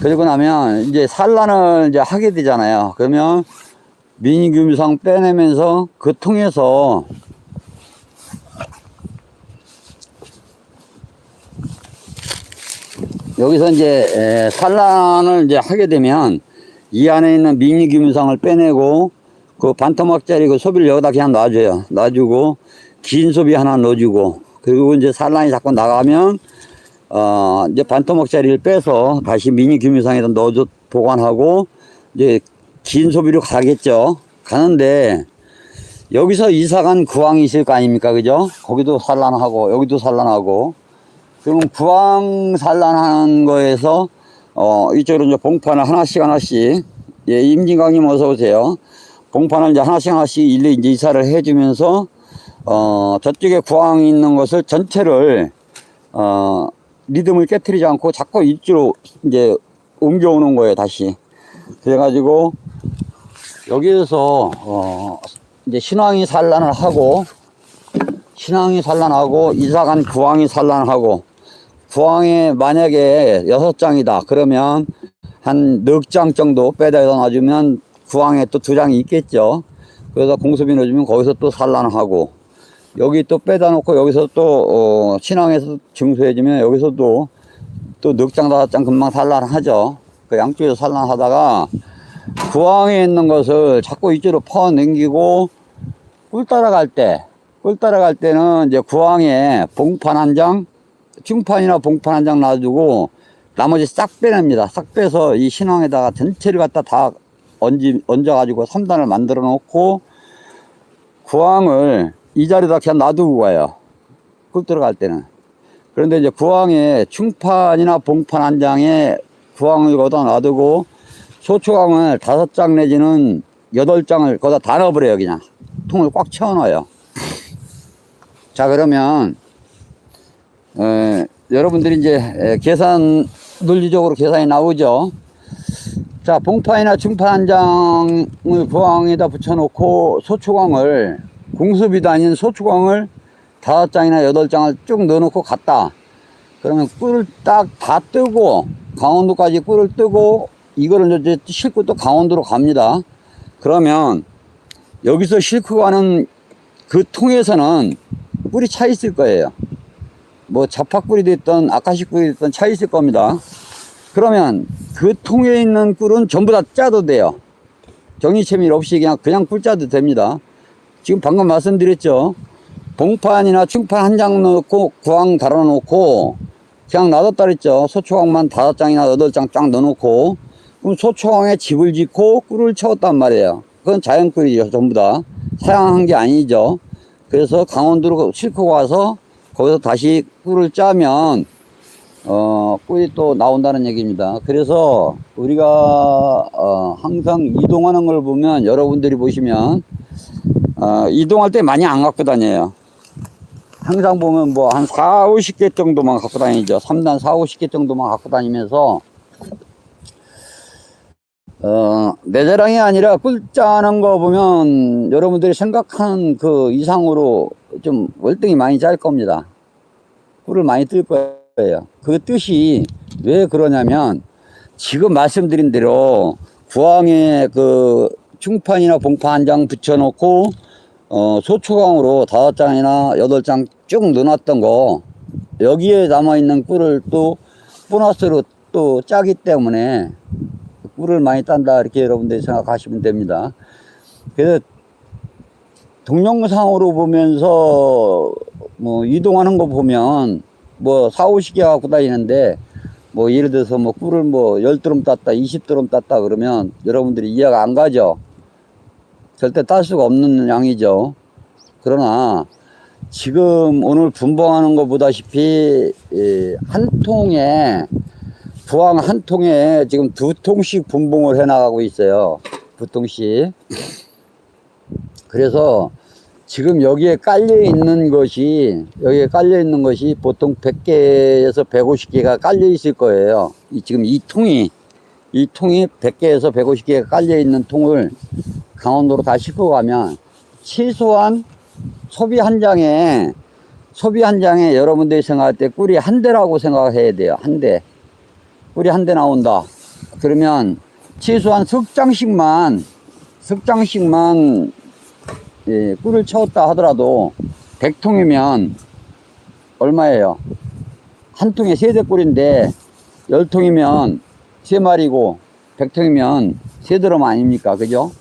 [SPEAKER 1] 그리고 나면 이제 산란을 이제 하게 되잖아요. 그러면 미니 규미상 빼내면서 그 통해서 여기서 이제 에, 산란을 이제 하게 되면 이 안에 있는 미니 규미상을 빼내고 그 반토막짜리 그 소비를 여기다 그냥 놔줘요. 놔주고 긴 소비 하나 넣어주고 그리고 이제 산란이 자꾸 나가면 어 이제 반토막짜리를 빼서 다시 미니 규미상에다 넣어줘 보관하고 이제 긴 소비로 가겠죠. 가는데 여기서 이사간 구황이 있을 거 아닙니까, 그죠? 거기도 산란하고 여기도 산란하고 그러면 구황 산란하는 거에서 어 이쪽으로 이제 봉판을 하나씩 하나씩 예 임진강님 어서 오세요. 봉판을 이제 하나씩 하나씩 일일이 이제 이사를 해주면서 어 저쪽에 구황이 있는 것을 전체를 어 리듬을 깨뜨리지 않고 자꾸 이쪽으로 이제 옮겨오는 거예요 다시. 그래가지고 여기에서 어 이제 신앙이 산란을 하고 신앙이 산란하고 이사간 구황이 산란하고 구황에 만약에 여섯 장이다. 그러면 한 넉 장 정도 빼다 놔주면 구황에 또 두 장이 있겠죠. 그래서 공수비 넣어주면 거기서 또 산란하고 여기 또 빼다 놓고 여기서 또 어, 신앙에서 증수해주면 여기서도 또 넉 장 다섯 장 금방 산란하죠. 그 양쪽에서 산란하다가 구황에 있는 것을 자꾸 이쪽으로 퍼넘기고 꿀 따라갈 때, 꿀 따라갈 때는 이제 구황에 봉판 한 장, 중판이나 봉판 한 장 놔주고 나머지 싹 빼냅니다. 싹 빼서 이 신앙에다가 전체를 갖다 다 얹지, 얹어가지고 3단을 만들어 놓고 구황을 이 자리에다 그냥 놔두고 가요. 꿀 들어갈 때는. 그런데 이제 구황에 충판이나 봉판 한 장에 구황을 거기다 놔두고 소초강을 다섯 장 내지는 여덟 장을 거기다 다 넣어버려요 그냥 통을 꽉 채워넣어요 자 그러면 에, 여러분들이 이제 에, 계산 논리적으로 계산이 나오죠 자 봉파이나 중판 한 장을 구황에다 붙여놓고 소초강을 공수비도 아닌 소초강을 다섯 장이나 여덟 장을 쭉 넣어놓고 갔다 그러면 꿀을 딱 다 뜨고 강원도까지 꿀을 뜨고 이거를 이제 싣고 또 강원도로 갑니다. 그러면 여기서 싣고 가는 그 통에서는 꿀이 차 있을 거예요. 뭐 자팍꿀이 됐든 아카시 꿀이 됐든 차 있을 겁니다. 그러면 그 통에 있는 꿀은 전부 다 짜도 돼요. 정리체밀 없이 그냥 그냥 꿀 짜도 됩니다. 지금 방금 말씀드렸죠. 봉판이나 충판 한 장 넣고 구황 달아 놓고 그냥 놔뒀다 그랬죠. 소초광만 다섯 장이나 여덟 장 쫙 넣어놓고 그럼 소초광에 집을 짓고 꿀을 채웠단 말이에요. 그건 자연 꿀이죠. 전부 다. 사양한 게 아니죠. 그래서 강원도로 싣고 가서 거기서 다시 꿀을 짜면 어, 꿀이 또 나온다는 얘기입니다. 그래서 우리가 어, 항상 이동하는 걸 보면 여러분들이 보시면 어, 이동할 때 많이 안 갖고 다녀요. 항상 보면 뭐 한 4, 50개 정도만 갖고 다니죠. 3단 4, 50개 정도만 갖고 다니면서 어, 내 자랑이 아니라 꿀 짜는 거 보면 여러분들이 생각한 그 이상으로 좀 월등히 많이 짤 겁니다. 꿀을 많이 뜰 거예요. 그 뜻이 왜 그러냐면 지금 말씀드린 대로 구황에 그 충판이나 봉판 한장 붙여놓고 어, 소초광으로 다섯 장이나 여덟 장 쭉 넣어놨던 거 여기에 남아있는 꿀을 또 보너스로 또 짜기 때문에 꿀을 많이 딴다 이렇게 여러분들이 생각하시면 됩니다. 그래서 동영상으로 보면서 뭐 이동하는 거 보면 뭐 4, 50개 갖고 다니는데 뭐 예를 들어서 뭐 꿀을 뭐 10드럼 땄다, 20드럼 땄다 그러면 여러분들이 이해가 안 가죠. 절대 딸 수가 없는 양이죠. 그러나 지금 오늘 분봉하는 것 보다시피 예, 한 통에 부항 한 통에 지금 두 통씩 분봉을 해 나가고 있어요. 두 통씩. 그래서 지금 여기에 깔려 있는 것이 여기에 깔려 있는 것이 보통 100개에서 150개가 깔려 있을 거예요. 이 지금 이 통이 이 통이 100개에서 150개가 깔려 있는 통을 강원도로 다 싣고 가면 최소한 소비 한 장에 소비 한 장에 여러분들이 생각할 때 꿀이 한 대라고 생각해야 돼요. 한 대. 꿀이 한대 나온다. 그러면 최소한 석 장씩만 석 장씩만 예, 꿀을 채웠다 하더라도 100통이면 얼마예요? 한 통에 세대 꿀인데 10통이면 세 마리고 100통이면 세 드럼 아닙니까? 그죠?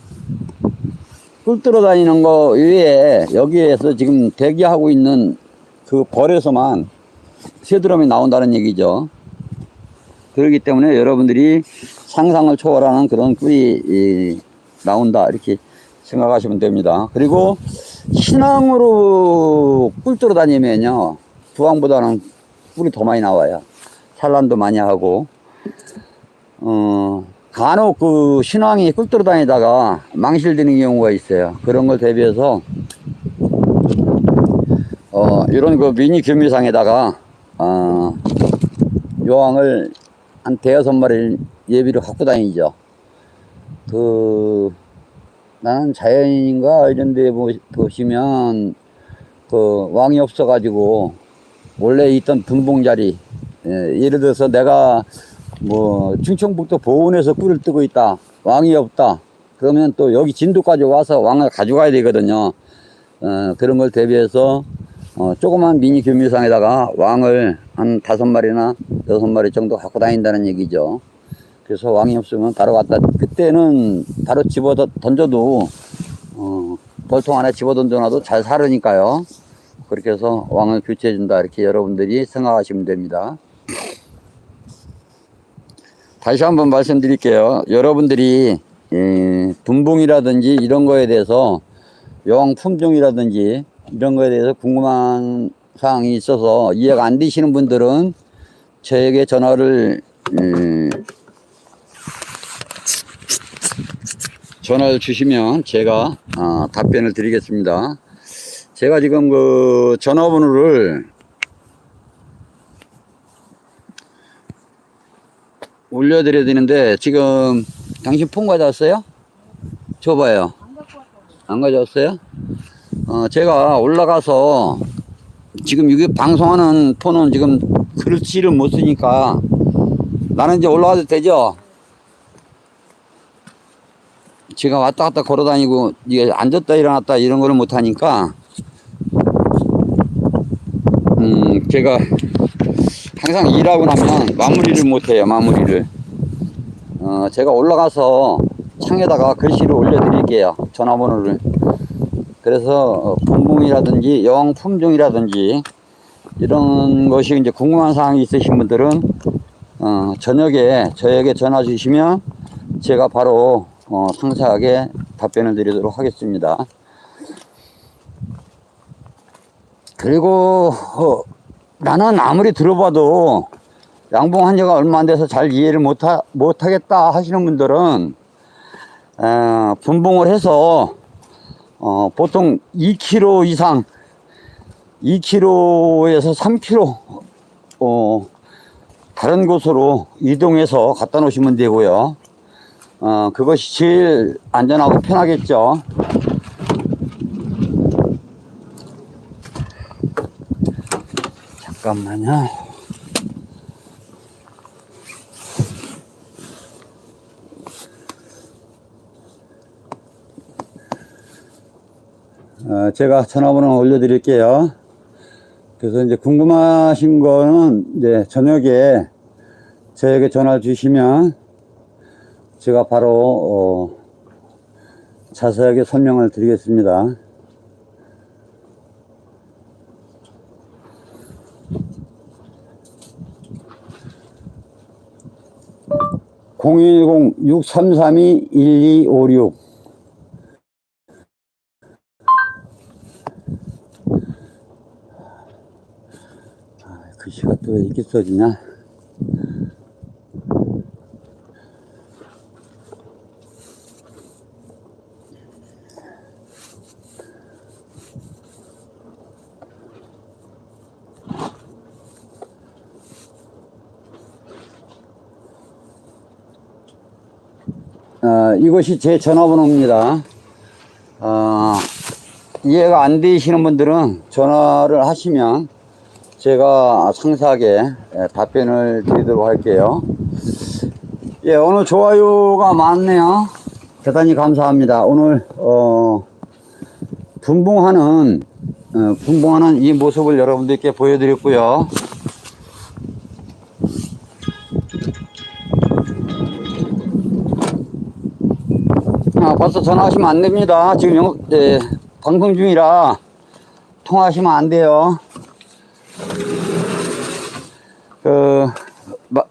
[SPEAKER 1] 꿀 들어 다니는 거 외에 여기에서 지금 대기하고 있는 그 벌에서만 세 드럼이 나온다는 얘기죠. 그렇기 때문에 여러분들이 상상을 초월하는 그런 꿀이 이, 나온다 이렇게 생각하시면 됩니다. 그리고 신앙으로 꿀 들어 다니면요 부항보다는 꿀이 더 많이 나와요. 산란도 많이 하고 어 간혹 그 신앙이 꿀 들어 다니다가 망실되는 경우가 있어요. 그런 걸 대비해서 어 이런 그 미니 교미상에다가 어 요항을 한 대여섯 마리를 예비로 갖고 다니죠. 그, 나는 자연인인가 이런 데 보- 보시면 그 왕이 없어가지고 원래 있던 분봉 자리, 예, 예를 들어서 내가 뭐 충청북도 보은에서 꿀을 뜨고 있다. 왕이 없다. 그러면 또 여기 진도까지 와서 왕을 가져가야 되거든요. 어, 그런 걸 대비해서 어, 조그만 미니 교미상에다가 왕을 한 다섯 마리나 여섯 마리 정도 갖고 다닌다는 얘기죠. 그래서 왕이 없으면 바로 갖다 그때는 바로 집어 던져도 어, 벌통 안에 집어 던져놔도 잘 살으니까요. 그렇게 해서 왕을 교체해 준다 이렇게 여러분들이 생각하시면 됩니다. 다시 한번 말씀드릴게요. 여러분들이 예, 분봉이라든지 이런 거에 대해서 여왕 품종이라든지 이런 거에 대해서 궁금한 사항이 있어서 이해가 안 되시는 분들은 저에게 전화를 음, 전화를 주시면 제가 어, 답변을 드리겠습니다. 제가 지금 그 전화번호를 올려드려야 되는데 지금 당신 폰 가져왔어요? 줘봐요. 안 가져왔어요? 어, 제가 올라가서 지금 여기 방송하는 폰은 지금 글씨를 못 쓰니까 나는 이제 올라가도 되죠? 제가 왔다 갔다 걸어 다니고 이게 앉았다 일어났다 이런 거를 못 하니까 음 제가 항상 일하고 나면 마무리를 못 해요 마무리를 어 제가 올라가서 창에다가 글씨를 올려 드릴게요 전화번호를 그래서 어, 분봉이라든지 여왕 품종이라든지 이런 것이 이제 궁금한 사항이 있으신 분들은 어, 저녁에 저에게 전화 주시면 제가 바로 어, 상세하게 답변을 드리도록 하겠습니다. 그리고 어, 나는 아무리 들어봐도 양봉 한 지가 얼마 안 돼서 잘 이해를 못하, 못하겠다 하시는 분들은 어, 분봉을 해서 어, 보통 2kg 이상 2kg에서 3kg 어, 다른 곳으로 이동해서 갖다 놓으시면 되고요. 어, 그것이 제일 안전하고 편하겠죠. 잠깐만요. 어, 제가 전화번호 올려드릴게요. 그래서 이제 궁금하신 거는 이제 저녁에 저에게 전화 주시면 제가 바로 어, 자세하게 설명을 드리겠습니다. 010-633-1256 아, 글씨가 또왜 이렇게 써지냐? 어, 이것이 제 전화번호입니다. 어, 이해가 안 되시는 분들은 전화를 하시면 제가 상세하게 예, 답변을 드리도록 할게요. 예, 오늘 좋아요가 많네요. 대단히 감사합니다. 오늘, 어, 분봉하는, 어, 분봉하는 이 모습을 여러분들께 보여드렸고요. 아, 벌써 전화하시면 안 됩니다. 지금 영, 예, 방송 중이라 통화하시면 안 돼요. 그, 마,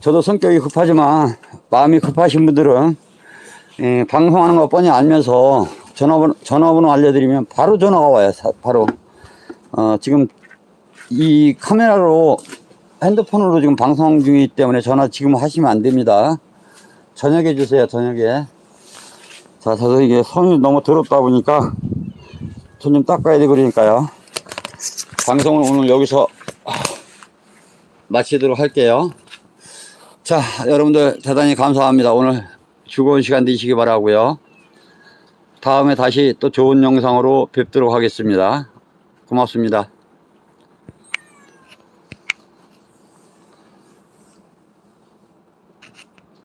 [SPEAKER 1] 저도 성격이 급하지만 마음이 급하신 분들은 예, 방송하는 거 뻔히 알면서 전화번호, 전화번호 알려드리면 바로 전화가 와요. 사- 바로. 어, 지금 이 카메라로 핸드폰으로 지금 방송 중이기 때문에 전화 지금 하시면 안 됩니다. 저녁에 주세요, 저녁에. 자, 저도 이게 손이 너무 더럽다 보니까 손 좀 닦아야 되고 그러니까요. 방송을 오늘 여기서 마치도록 할게요. 자, 여러분들 대단히 감사합니다. 오늘 즐거운 시간 되시기 바라고요. 다음에 다시 또 좋은 영상으로 뵙도록 하겠습니다. 고맙습니다.